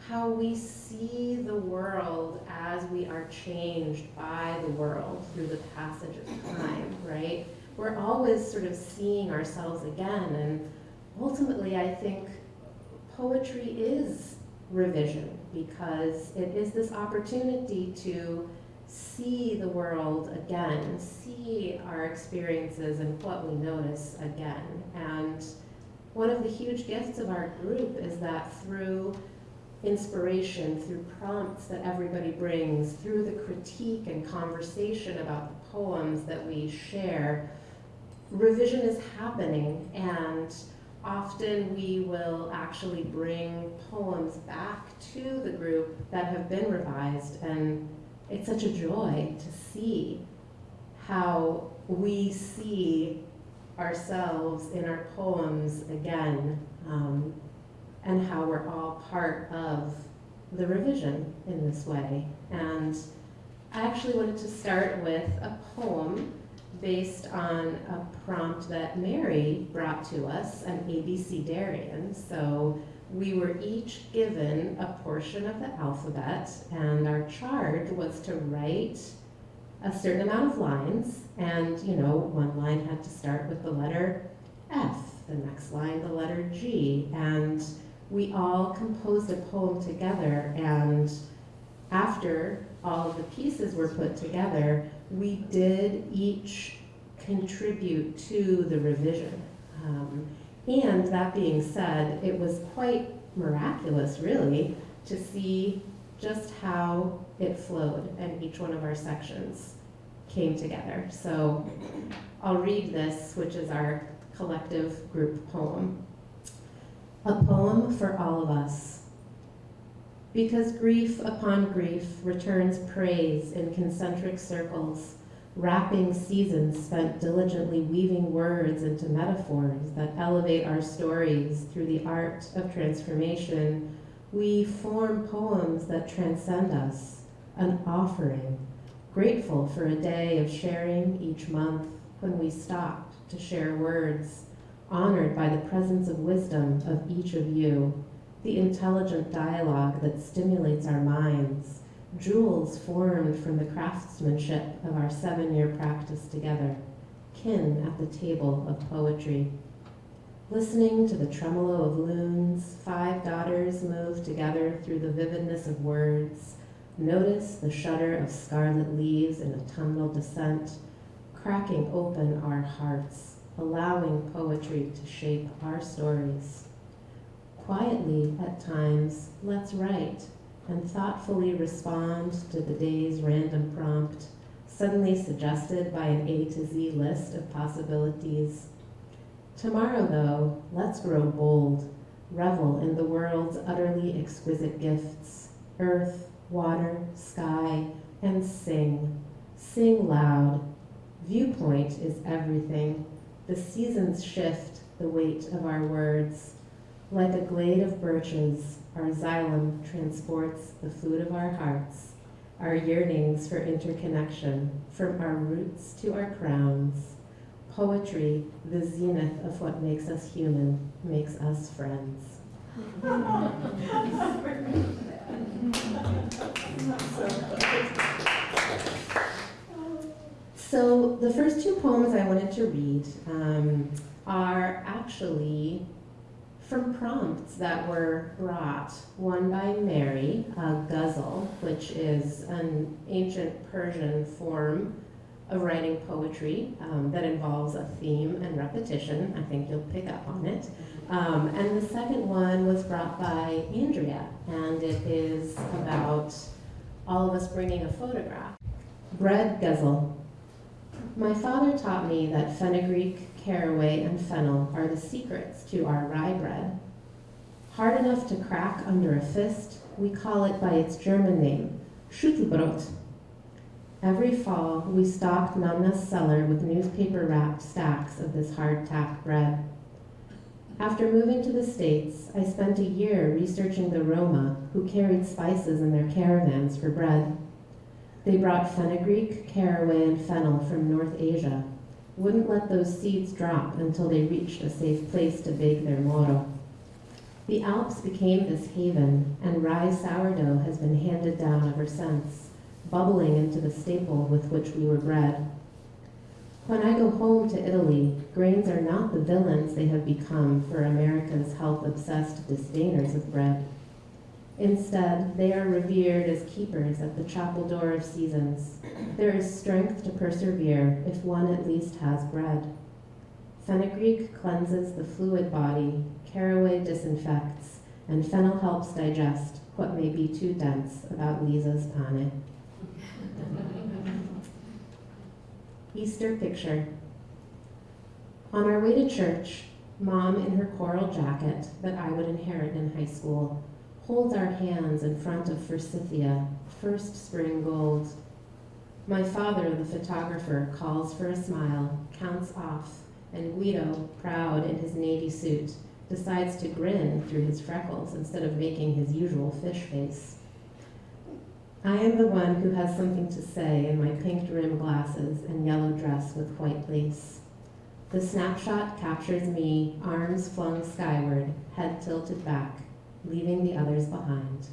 how we see the world as we are changed by the world through the passage of time, right? We're always sort of seeing ourselves again, and ultimately, I think poetry is revision because it is this opportunity to see the world again, see our experiences and what we notice again. And one of the huge gifts of our group is that through inspiration, through prompts that everybody brings, through the critique and conversation about the poems that we share, revision is happening. And often we will actually bring poems back to the group that have been revised. And it's such a joy to see how we see ourselves in our poems again um, and how we're all part of the revision in this way. And I actually wanted to start with a poem based on a prompt that Mary brought to us, an abecedarian. So we were each given a portion of the alphabet, and our charge was to write a certain amount of lines. And, you know, one line had to start with the letter F, the next line, the letter G. And we all composed a poem together, and after all of the pieces were put together, we did each contribute to the revision. Um, and that being said, it was quite miraculous, really, to see just how it flowed in each one of our sections came together. So I'll read this, which is our collective group poem. A poem for all of us. Because grief upon grief returns praise in concentric circles, wrapping seasons spent diligently weaving words into metaphors that elevate our stories through the art of transformation, we form poems that transcend us, an offering, grateful for a day of sharing each month when we stopped to share words, honored by the presence of wisdom of each of you, the intelligent dialogue that stimulates our minds, jewels formed from the craftsmanship of our seven year practice together, kin at the table of poetry. Listening to the tremolo of loons, five daughters move together through the vividness of words. Notice the shudder of scarlet leaves in autumnal descent, cracking open our hearts, allowing poetry to shape our stories. Quietly, at times, let's write and thoughtfully respond to the day's random prompt, suddenly suggested by an A to Z list of possibilities. Tomorrow, though, let's grow bold, revel in the world's utterly exquisite gifts earth, water, sky, and sing. Sing loud. Viewpoint is everything. The seasons shift the weight of our words. Like a glade of birches, our xylem transports the food of our hearts, our yearnings for interconnection, from our roots to our crowns. Poetry, the zenith of what makes us human, makes us friends. So the first two poems I wanted to read um, are actually from prompts that were brought. One by Mary, a ghazal, which is an ancient Persian form of writing poetry um, that involves a theme and repetition. I think you'll pick up on it. Um, and the second one was brought by Andrea, and it is about all of us bringing a photograph. Bread Ghazal. My father taught me that fenugreek, caraway, and fennel are the secrets to our rye bread. Hard enough to crack under a fist, we call it by its German name, Schüttelbrot. Every fall, we stocked Nonna's cellar with newspaper-wrapped stacks of this hard-tack bread. After moving to the States, I spent a year researching the Roma who carried spices in their caravans for bread. They brought fenugreek, caraway, and fennel from North Asia, wouldn't let those seeds drop until they reached a safe place to bake their moro. The Alps became this haven, and rye sourdough has been handed down ever since, bubbling into the staple with which we were bred. When I go home to Italy, grains are not the villains they have become for America's health-obsessed disdainers of bread. Instead, they are revered as keepers at the chapel door of seasons. There is strength to persevere if one at least has bread. Fenugreek cleanses the fluid body, caraway disinfects, and fennel helps digest what may be too dense about Lisa's pane. Easter picture. On our way to church, Mom in her coral jacket that I would inherit in high school holds our hands in front of Forsythia, first spring gold. My father, the photographer, calls for a smile, counts off, and Guido, proud in his navy suit, decides to grin through his freckles instead of making his usual fish face. I am the one who has something to say in my pink rim glasses and yellow dress with white lace. The snapshot captures me, arms flung skyward, head tilted back, leaving the others behind.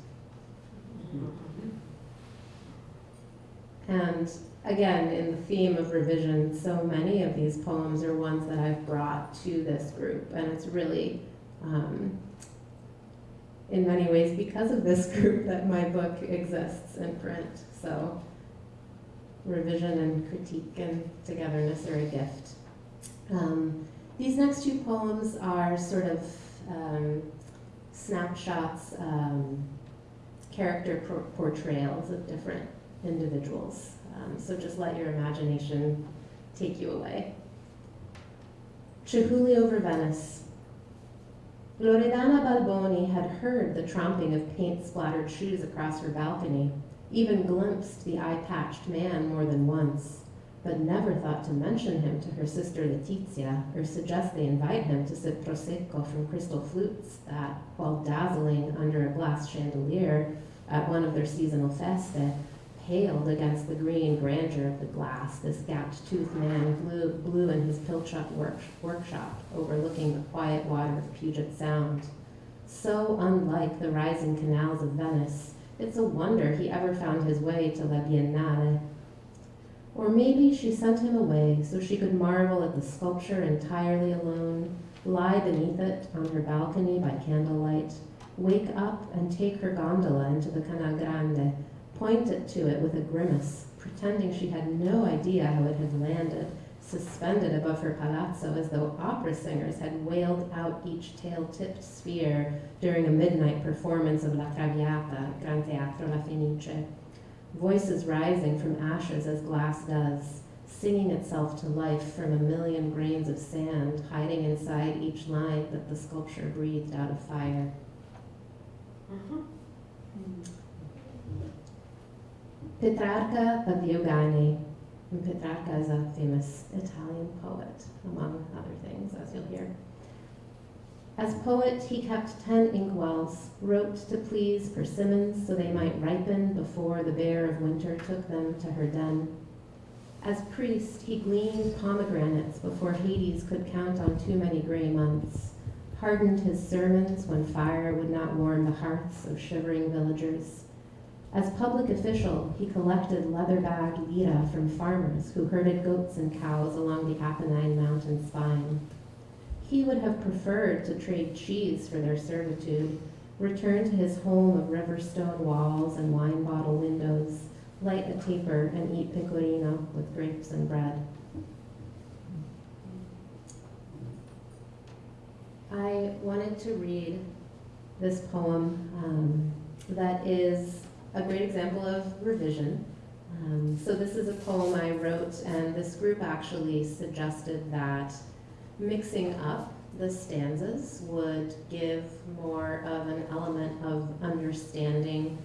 And again, in the theme of revision, so many of these poems are ones that I've brought to this group, and it's really, um, in many ways, because of this group that my book exists in print. So, revision and critique and togetherness are a gift. Um, these next two poems are sort of um, snapshots, um, character por- portrayals of different individuals. Um, so just let your imagination take you away. Chihuly over Venice. Loredana Balboni had heard the tromping of paint-splattered shoes across her balcony, even glimpsed the eye-patched man more than once, but never thought to mention him to her sister Letizia or suggest they invite him to sip prosecco from crystal flutes that, while dazzling under a glass chandelier at one of their seasonal feste, paled against the green grandeur of the glass this gapped-toothed man blew, blew in his Pilchuck work, workshop overlooking the quiet water of Puget Sound. So unlike the rising canals of Venice, it's a wonder he ever found his way to La Biennale. Or maybe she sent him away so she could marvel at the sculpture entirely alone, lie beneath it on her balcony by candlelight, wake up and take her gondola into the Canal Grande, point it to it with a grimace, pretending she had no idea how it had landed, suspended above her palazzo as though opera singers had wailed out each tail-tipped sphere during a midnight performance of La Traviata at Gran Teatro La Fenice. Voices rising from ashes as glass does, singing itself to life from a million grains of sand hiding inside each line that the sculpture breathed out of fire. Mm-hmm. Mm-hmm. Petrarca of. And Petrarca is a famous Italian poet, among other things, as you'll hear. As poet, he kept ten inkwells, wrote to please persimmons so they might ripen before the bear of winter took them to her den. As priest, he gleaned pomegranates before Hades could count on too many gray months, hardened his sermons when fire would not warm the hearths of shivering villagers. As public official, he collected leather-bagged lira from farmers who herded goats and cows along the Apennine mountain spine. He would have preferred to trade cheese for their servitude, return to his home of river stone walls and wine bottle windows, light a taper, and eat pecorino with grapes and bread. I wanted to read this poem um, that is a great example of revision. Um, so this is a poem I wrote, and this group actually suggested that mixing up the stanzas would give more of an element of understanding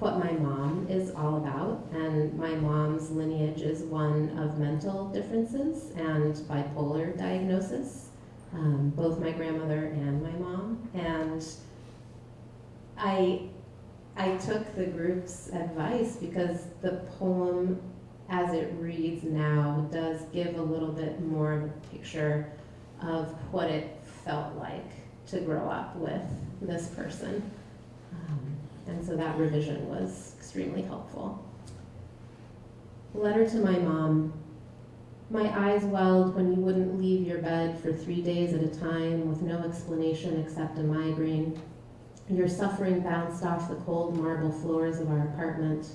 what my mom is all about. And my mom's lineage is one of mental differences and bipolar diagnosis, um, both my grandmother and my mom. And I, I took the group's advice because the poem as it reads now does give a little bit more of a picture of what it felt like to grow up with this person. Um, and so that revision was extremely helpful. Letter to my mom. My eyes welled when you wouldn't leave your bed for three days at a time with no explanation except a migraine. Your suffering bounced off the cold marble floors of our apartment.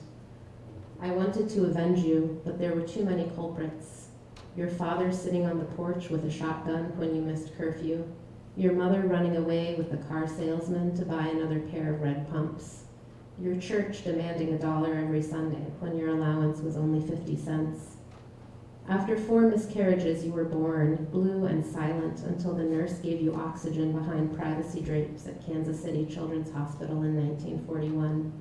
I wanted to avenge you, but there were too many culprits. Your father sitting on the porch with a shotgun when you missed curfew. Your mother running away with the car salesman to buy another pair of red pumps. Your church demanding a dollar every Sunday when your allowance was only 50 cents. After four miscarriages, you were born, blue and silent, until the nurse gave you oxygen behind privacy drapes at Kansas City Children's Hospital in 1941.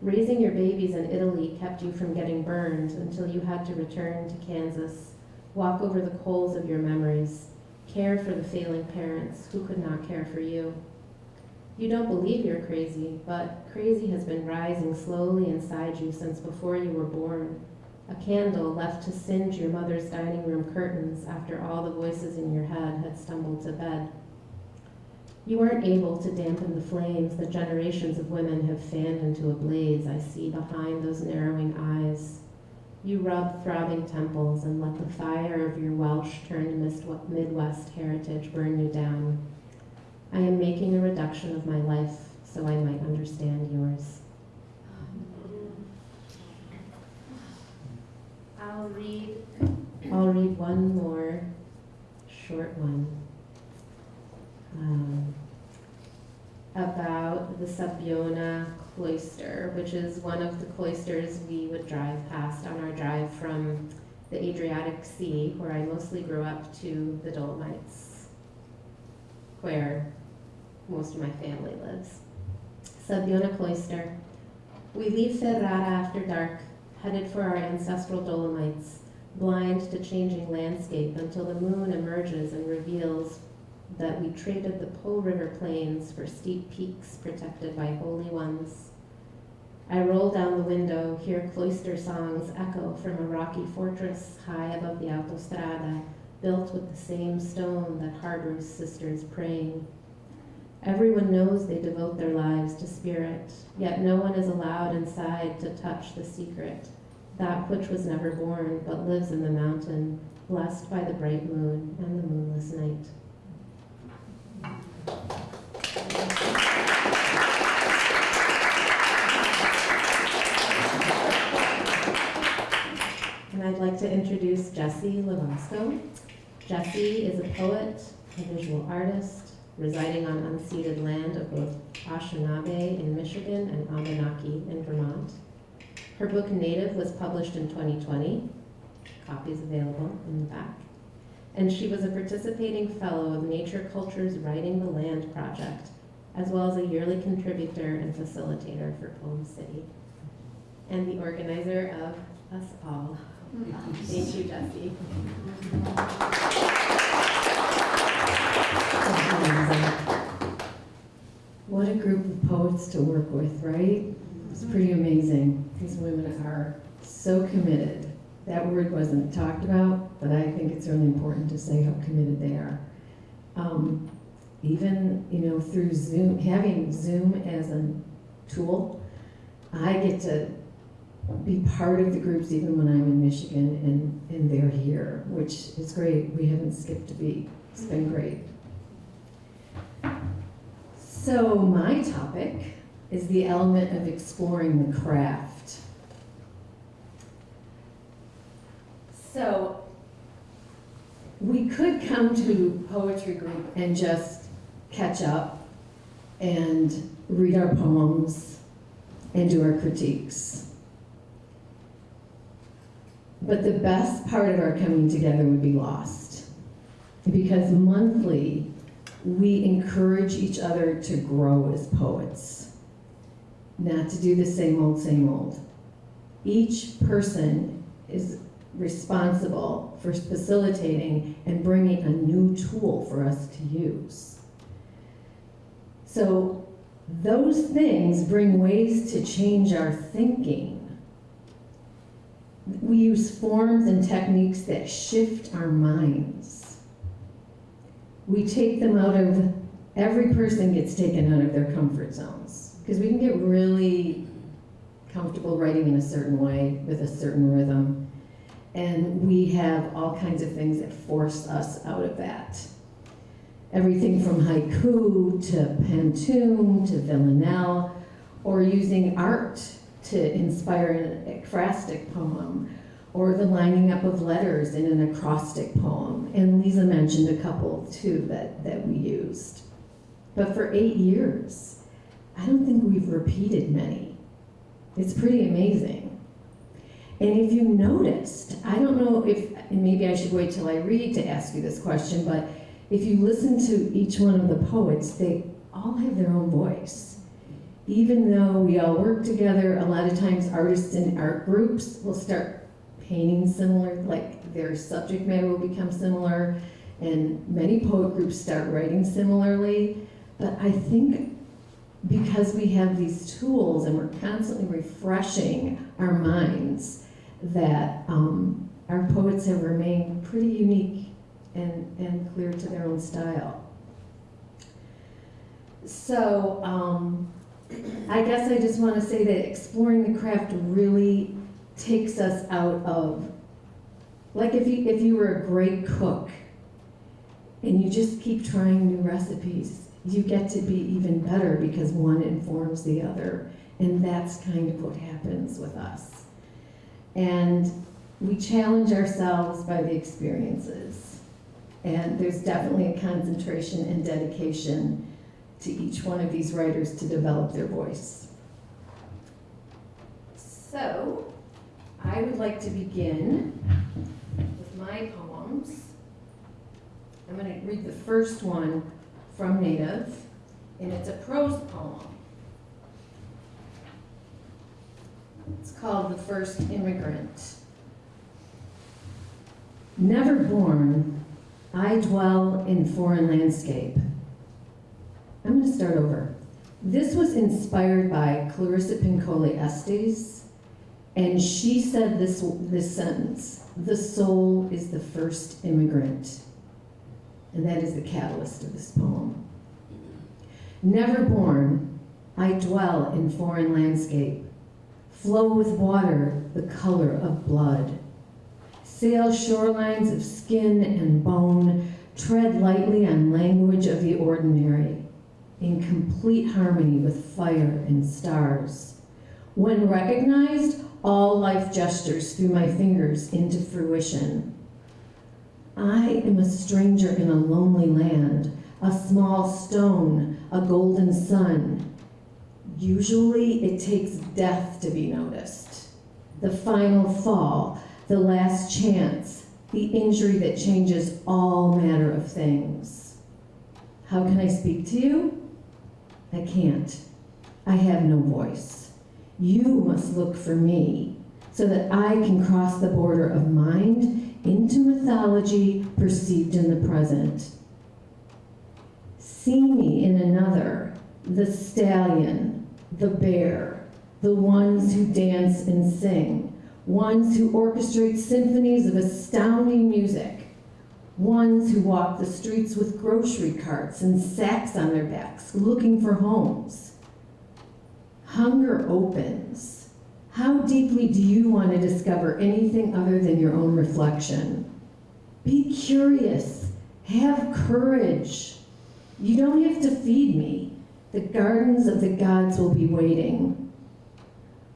Raising your babies in Italy kept you from getting burned until you had to return to Kansas, walk over the coals of your memories, care for the failing parents who could not care for you. You don't believe you're crazy, but crazy has been rising slowly inside you since before you were born. A candle left to singe your mother's dining room curtains after all the voices in your head had stumbled to bed. You weren't able to dampen the flames that generations of women have fanned into a blaze I see behind those narrowing eyes. You rub throbbing temples and let the fire of your Welsh turned Midwest heritage burn you down. I am making a reduction of my life so I might understand yours. I'll read, I'll read one more short one. Um, about the Sabiona cloister, which is one of the cloisters we would drive past on our drive from the Adriatic Sea, where I mostly grew up, to the Dolomites, where most of my family lives. Sabiona Cloister. We leave Ferrara after dark, headed for our ancestral Dolomites, blind to changing landscape until the moon emerges and reveals that we traded the Po River plains for steep peaks protected by holy ones. I roll down the window, hear cloister songs echo from a rocky fortress high above the autostrada, built with the same stone that harbors sisters praying. Everyone knows they devote their lives to spirit, yet no one is allowed inside to touch the secret, that which was never born but lives in the mountain, blessed by the bright moon and the moonless night. And I'd like to introduce Jessie Lavasco. Jessie is a poet, a visual artist, residing on unceded land of both Anishinaabe in Michigan and Abenaki in Vermont. Her book Native was published in 2020. Copies available in the back. And she was a participating fellow of Nature Culture's Writing the Land project, as well as a yearly contributor and facilitator for Poem City, and the organizer of us all. Thank you, Jessie amazing. What a group of poets to work with, right? It's mm-hmm. pretty amazing. These women are so committed. That word wasn't talked about, but I think it's really important to say how committed they are. Um, even, you know, through Zoom, having Zoom as a tool, I get to be part of the groups even when I'm in Michigan and, and they're here, which is great. We haven't skipped a beat. It's been mm-hmm. great. So my topic is the element of exploring the craft. So we could come to poetry group and just catch up and read our poems and do our critiques. But the best part of our coming together would be lost. Because monthly, we encourage each other to grow as poets, not to do the same old, same old. Each person is responsible for facilitating and bringing a new tool for us to use. So those things bring ways to change our thinking. We use forms and techniques that shift our minds. We take them out of, every person gets taken out of their comfort zones. Because we can get really comfortable writing in a certain way with a certain rhythm. And we have all kinds of things that force us out of that. Everything from haiku to pantoum to villanelle, or using art to inspire an ekphrastic poem, or the lining up of letters in an acrostic poem. And Lisa mentioned a couple too that, that we used. But for eight years, I don't think we've repeated many. It's pretty amazing. And if you noticed, I don't know if, maybe I should wait till I read to ask you this question, but if you listen to each one of the poets, they all have their own voice. Even though we all work together, a lot of times artists in art groups will start painting similar, like their subject matter will become similar, and many poet groups start writing similarly. But I think because we have these tools and we're constantly refreshing our minds, that um, our poets have remained pretty unique and, and clear to their own style. So, um, I guess I just want to say that exploring the craft really takes us out of, like if you, if you were a great cook and you just keep trying new recipes, you get to be even better because one informs the other. And that's kind of what happens with us. And we challenge ourselves by the experiences. And there's definitely a concentration and dedication to each one of these writers to develop their voice. So, I would like to begin with my poems. I'm going to read the first one from Native, and it's a prose poem. It's called The First Immigrant. Never born, I dwell in foreign landscape. I'm going to start over. This was inspired by Clarissa Pinkola Estes, and she said this, this sentence The soul is the first immigrant. And that is the catalyst of this poem. Never born, I dwell in foreign landscape, flow with water the color of blood, sail shorelines of skin and bone, tread lightly on language of the ordinary, in complete harmony with fire and stars. When recognized, all life gestures through my fingers into fruition. I am a stranger in a lonely land, a small stone, a golden sun. Usually it takes death to be noticed. The final fall, the last chance, the injury that changes all manner of things. How can I speak to you? I can't. I have no voice. You must look for me so that I can cross the border of mind into mythology perceived in the present. See me in another, the stallion, the bear, the ones who dance and sing, ones who orchestrate symphonies of astounding music, ones who walk the streets with grocery carts and sacks on their backs looking for homes. Hunger opens. How deeply do you want to discover anything other than your own reflection? Be curious. Have courage. You don't have to feed me. The gardens of the gods will be waiting.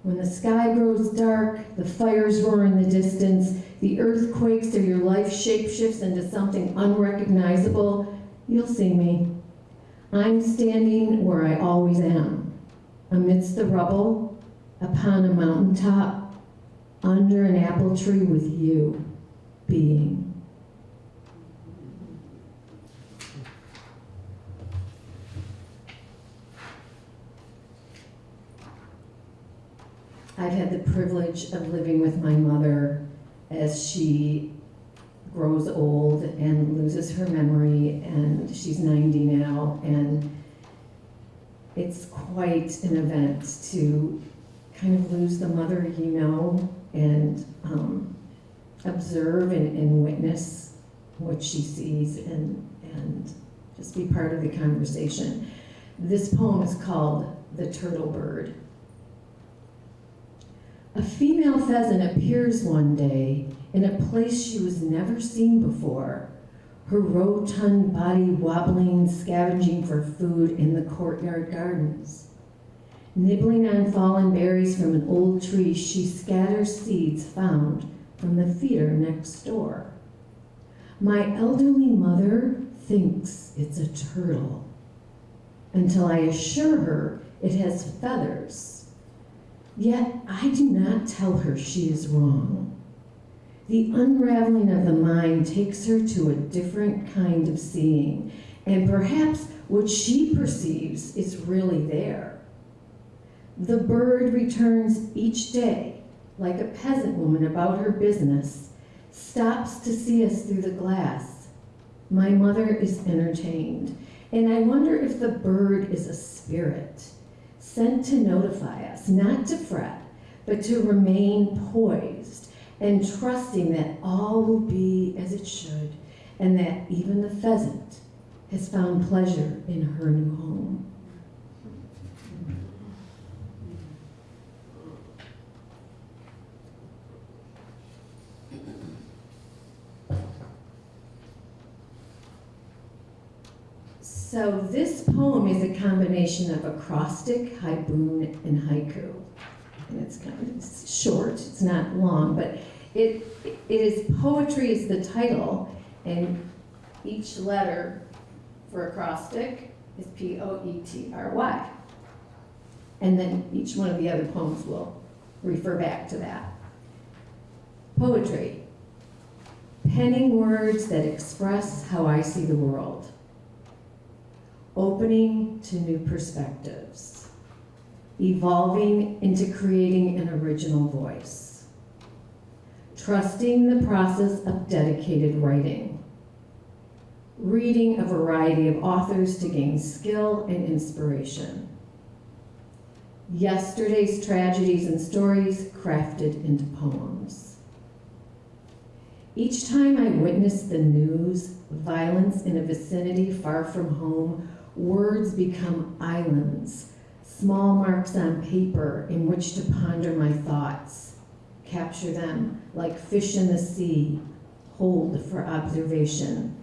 When the sky grows dark, the fires roar in the distance, the earth quakes or your life shapeshifts into something unrecognizable, you'll see me. I'm standing where I always am, amidst the rubble, upon a mountaintop, under an apple tree with you, being. I've had the privilege of living with my mother as she grows old and loses her memory, and she's 90 now, and it's quite an event to kind of lose the mother you know and um, observe and, and witness what she sees and, and just be part of the conversation. This poem is called The Turtle Bird. A female pheasant appears one day in a place she was never seen before, her rotund body wobbling, scavenging for food in the courtyard gardens. Nibbling on fallen berries from an old tree, she scatters seeds found from the feeder next door. My elderly mother thinks it's a turtle until I assure her it has feathers Yet I do not tell her she is wrong. The unraveling of the mind takes her to a different kind of seeing, and perhaps what she perceives is really there. The bird returns each day, like a peasant woman about her business, stops to see us through the glass. My mother is entertained, and I wonder if the bird is a spirit sent to notify us, not to fret, but to remain poised and trusting that all will be as it should, and that even the pheasant has found pleasure in her new home. So this poem is a combination of acrostic, haibun, and haiku. And it's kind of it's short, it's not long, but it, it is, poetry is the title, and each letter for acrostic is P-O-E-T-R-Y. And then each one of the other poems will refer back to that. Poetry, penning words that express how I see the world opening to new perspectives, evolving into creating an original voice, trusting the process of dedicated writing, reading a variety of authors to gain skill and inspiration, yesterday's tragedies and stories crafted into poems. Each time I witness the news, violence in a vicinity far from home, Words become islands, small marks on paper in which to ponder my thoughts, capture them like fish in the sea, hold for observation.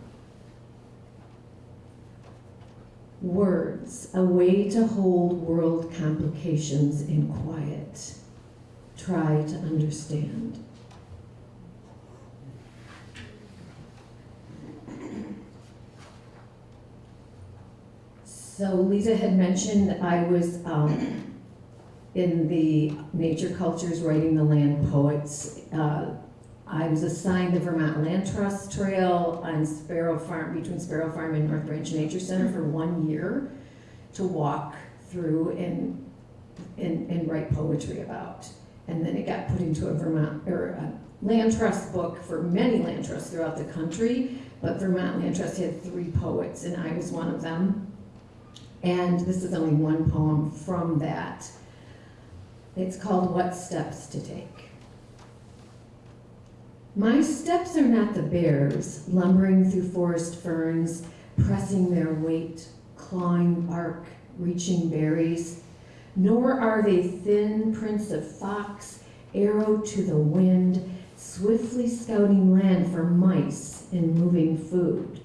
Words, a way to hold world complications in quiet. Try to understand. So Lisa had mentioned I was um, in the Nature Cultures Writing the Land Poets. Uh, I was assigned the Vermont Land Trust Trail on Sparrow Farm, between Sparrow Farm and North Branch Nature Center for one year to walk through and, and, and write poetry about. And then it got put into a Vermont, or a land trust book for many land trusts throughout the country, but Vermont Land Trust had three poets, and I was one of them. And this is only one poem from that. It's called What Steps to Take. My steps are not the bears, lumbering through forest ferns, pressing their weight, clawing bark, reaching berries, nor are they thin prints of fox, arrow to the wind, swiftly scouting land for mice and moving food.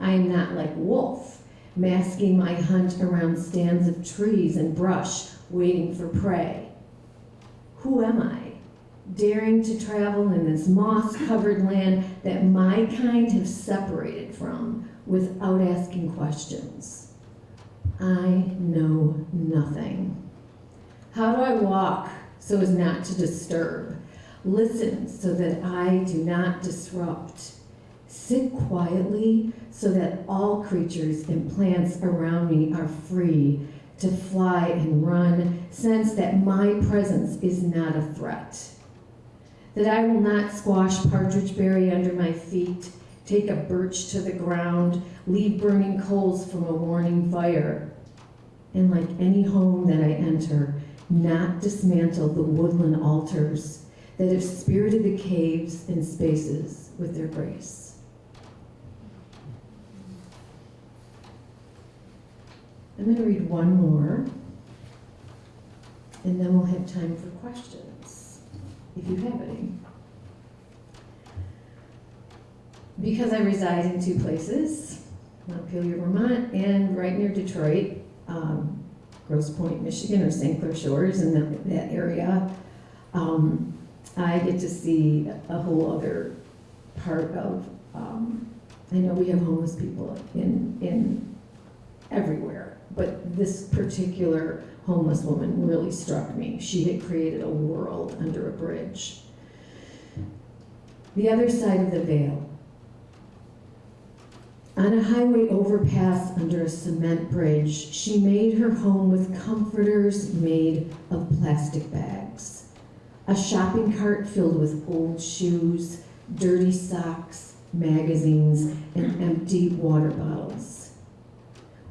I am not like wolf, masking my hunt around stands of trees and brush, waiting for prey. Who am I? Daring to travel in this moss covered land that my kind have separated from without asking questions. I know nothing. How do I walk so as not to disturb? Listen so that I do not disrupt. Sit quietly so that all creatures and plants around me are free to fly and run, sense that my presence is not a threat. That I will not squash partridge berry under my feet, take a birch to the ground, leave burning coals from a warning fire. And like any home that I enter, not dismantle the woodland altars that have spirited the caves and spaces with their grace. I'm going to read one more, and then we'll have time for questions, if you have any. Because I reside in two places, Montpelier, Vermont, and right near Detroit, um, Grosse Pointe, Michigan, or St. Clair Shores in that, that area, um, I get to see a whole other part of, um, I know we have homeless people in, in everywhere, but this particular homeless woman really struck me. She had created a world under a bridge. The other side of the veil. On a highway overpass under a cement bridge, she made her home with comforters made of plastic bags. A shopping cart filled with old shoes, dirty socks, magazines, and empty water bottles.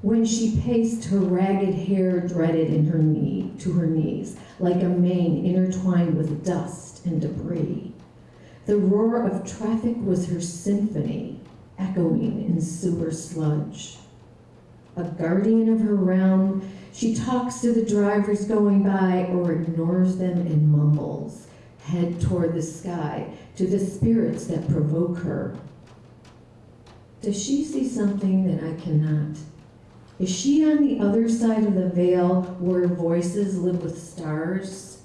When she paced, her ragged hair dreaded in her knee to her knees, like a mane intertwined with dust and debris. The roar of traffic was her symphony, echoing in sewer sludge. A guardian of her realm, she talks to the drivers going by or ignores them and mumbles, head toward the sky, to the spirits that provoke her. Does she see something that I cannot? Is she on the other side of the veil where voices live with stars?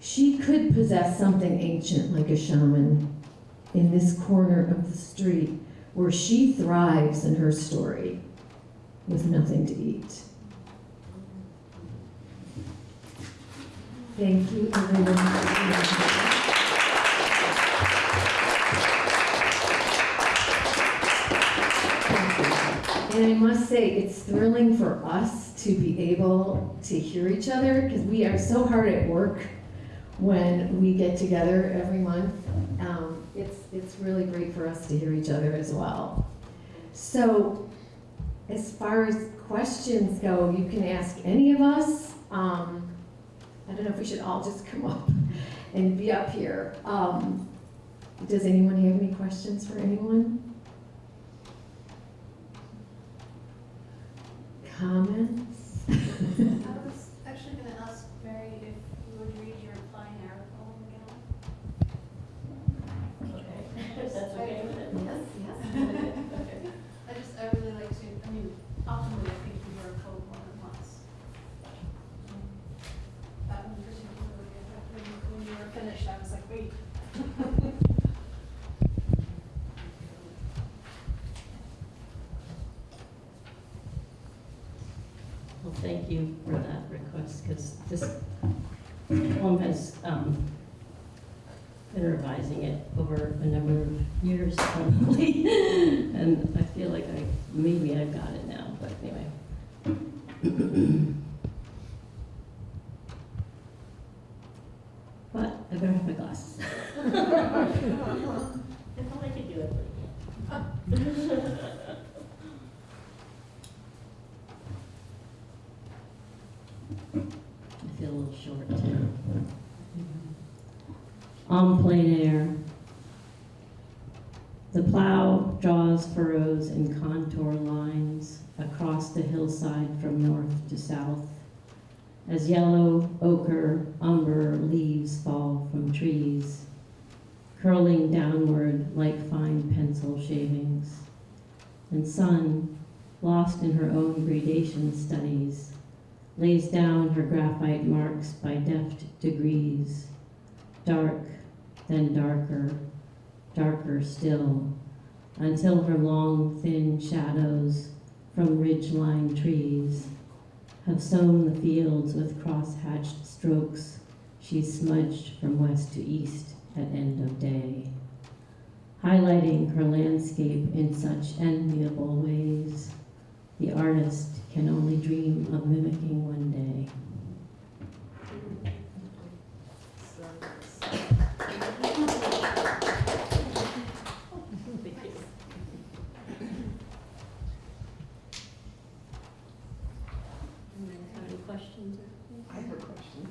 She could possess something ancient like a shaman in this corner of the street where she thrives in her story with nothing to eat. Thank you, everyone. And I must say, it's thrilling for us to be able to hear each other because we are so hard at work when we get together every month. Um, it's, it's really great for us to hear each other as well. So, as far as questions go, you can ask any of us. Um, I don't know if we should all just come up and be up here. Um, does anyone have any questions for anyone? Comments? I was actually gonna ask Mary if you would read your plein air poem again. That's okay with it? Yes, yes. I just, I really like to, I mean, ultimately, I think you hear a poem more than once. Um, That one particularly, I thought when, when you were finished, I was like, wait. Well, thank you for that request, because this poem has, um, been revising it over a number of years probably. And I maybe I've got it now, but anyway. But I better have my glasses. If only I could do it, but I can't. en plein air. The plow draws furrows and contour lines across the hillside from north to south as yellow, ochre, umber leaves fall from trees, curling downward like fine pencil shavings. And sun, lost in her own gradation studies, lays down her graphite marks by deft degrees, dark, then darker, darker still, until her long, thin shadows from ridge-lined trees have sown the fields with cross-hatched strokes she smudged from west to east at end of day, highlighting her landscape in such enviable ways the artist can only dream of mimicking one day. Anyone have any questions or? I have a question,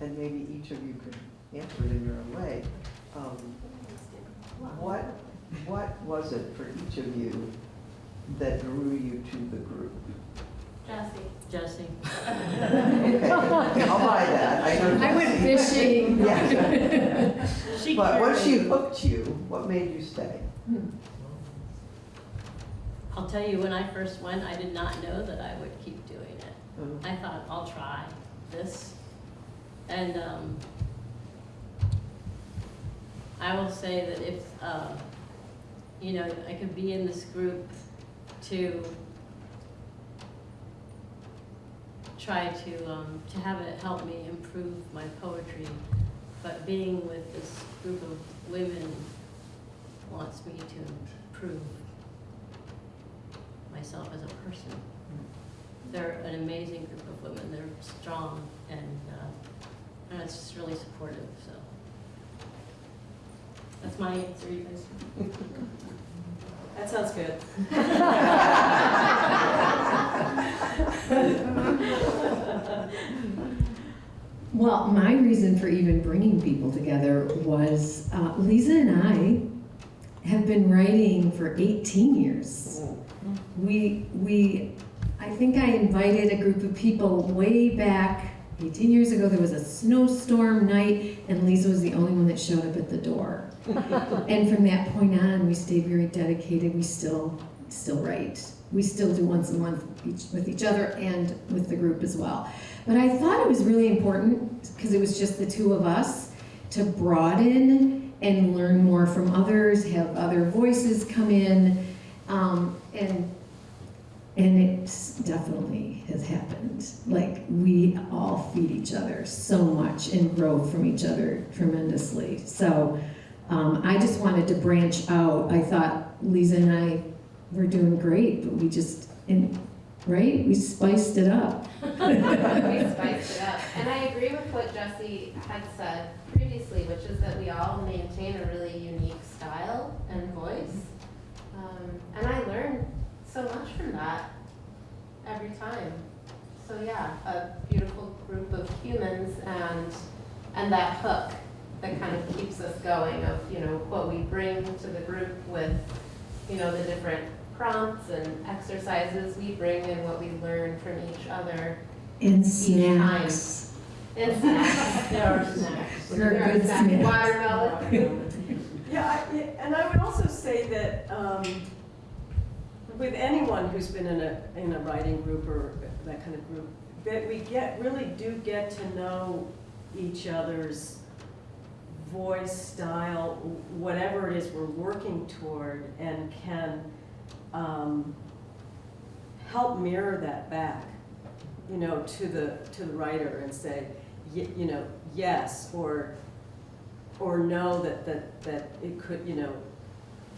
and maybe each of you could answer it in your own way. Um, What, what was it for each of you that drew you to the group? Jesse. Jesse? Okay, I'll buy that. I I went fishing. Yeah. She But once she hooked you, what made you stay? I'll tell you, when I first went, I did not know that I would keep doing it. Um, I thought, I'll try this. And um, I will say that if, uh, you know, I could be in this group to try to, um, to have it help me improve my poetry, but being with this group of women wants me to improve myself as a person. They're an amazing group of women. They're strong and, uh, and it's just really supportive, so. That's my answer, you guys. That sounds good. Well, my reason for even bringing people together was uh, Lisa and I have been writing for 18 years. We, we, I think I invited a group of people way back 18 years ago. There was a snowstorm night, and Lisa was the only one that showed up at the door. and from that point on, we stayed very dedicated. We still, still write. We still do once a month each, with each other and with the group as well. But I thought it was really important because it was just the two of us to broaden and learn more from others, have other voices come in, um, and and it definitely has happened. Like we all feed each other so much and grow from each other tremendously. So um, I just wanted to branch out. I thought Lisa and I were doing great, but we just and right we spiced it up. we spiced it up. And I agree with what Jesse had said previously, which is that we all maintain a really unique style and voice. Um, and I learned so much from that every time. So yeah, a beautiful group of humans and and that hook that kind of keeps us going of, you know, what we bring to the group with, you know, the different prompts and exercises we bring and what we learn from each other. And time. snacks. And snacks. There are snacks. There are good snacks. snacks. Watermelon. Yeah, I- and I would also say that um, with anyone who's been in a, in a writing group or that kind of group, that we get, really do get to know each other's voice, style, whatever it is we're working toward, and can um, help mirror that back, you know, to the, to the writer and say, you know, yes, or or know that, that, that it could, you know,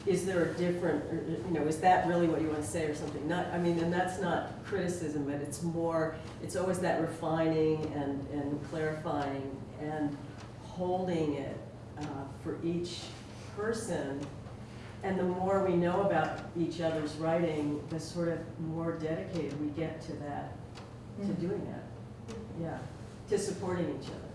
is there a different, or, you know, is that really what you want to say or something? Not, I mean, and that's not criticism, but it's more, it's always that refining and, and clarifying and holding it uh, for each person. And the more we know about each other's writing, the sort of more dedicated we get to that, mm to mm-hmm. doing that. Yeah, to supporting each other.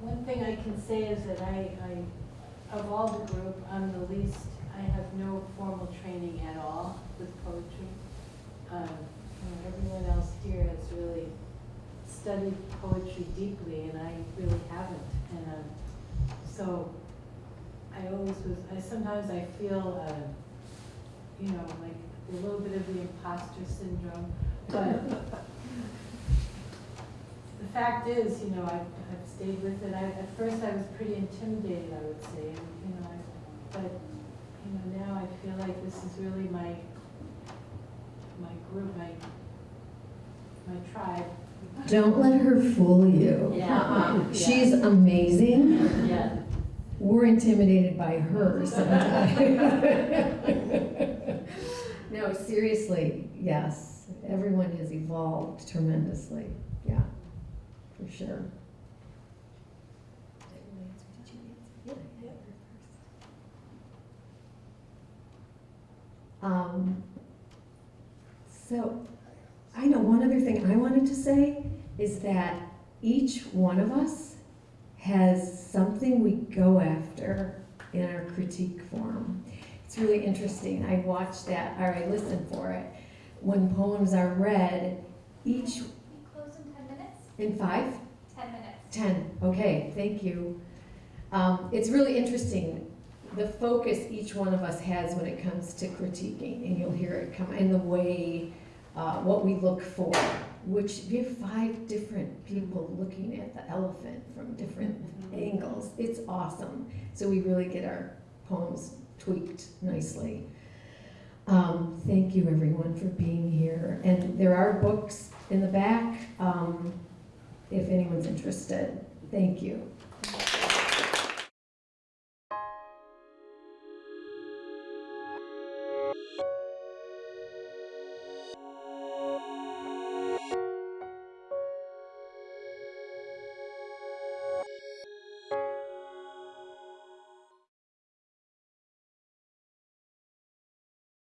One thing I can say is that I, I, of all the group, I'm the least, I have no formal training at all with poetry. Um, know, everyone else here has really studied poetry deeply, and I really haven't. And, um, so, I always was, I, sometimes I feel, uh, you know, like a little bit of the imposter syndrome, but the fact is, you know, I've, I've stayed with it. I, at first I was pretty intimidated, I would say, and, you know, I, but, you know, now I feel like this is really my, my group, my, my tribe. Don't let her fool you. Yeah. She's amazing. Yeah. We're intimidated by her sometimes. No, seriously, yes. Everyone has evolved tremendously. Yeah, for sure. Um, so, I know one other thing I wanted to say is that each one of us has something we go after in our critique form. It's really interesting. I watch that, or I listen for it. When poems are read, each We close in ten minutes? in five, Ten minutes. ten. Okay, thank you. Um, it's really interesting the focus each one of us has when it comes to critiquing, and you'll hear it come in the way, uh, what we look for. Which we have five different people looking at the elephant from different angles. It's awesome. So we really get our poems tweaked nicely. Um, thank you everyone for being here. And there are books in the back, um, if anyone's interested. Thank you.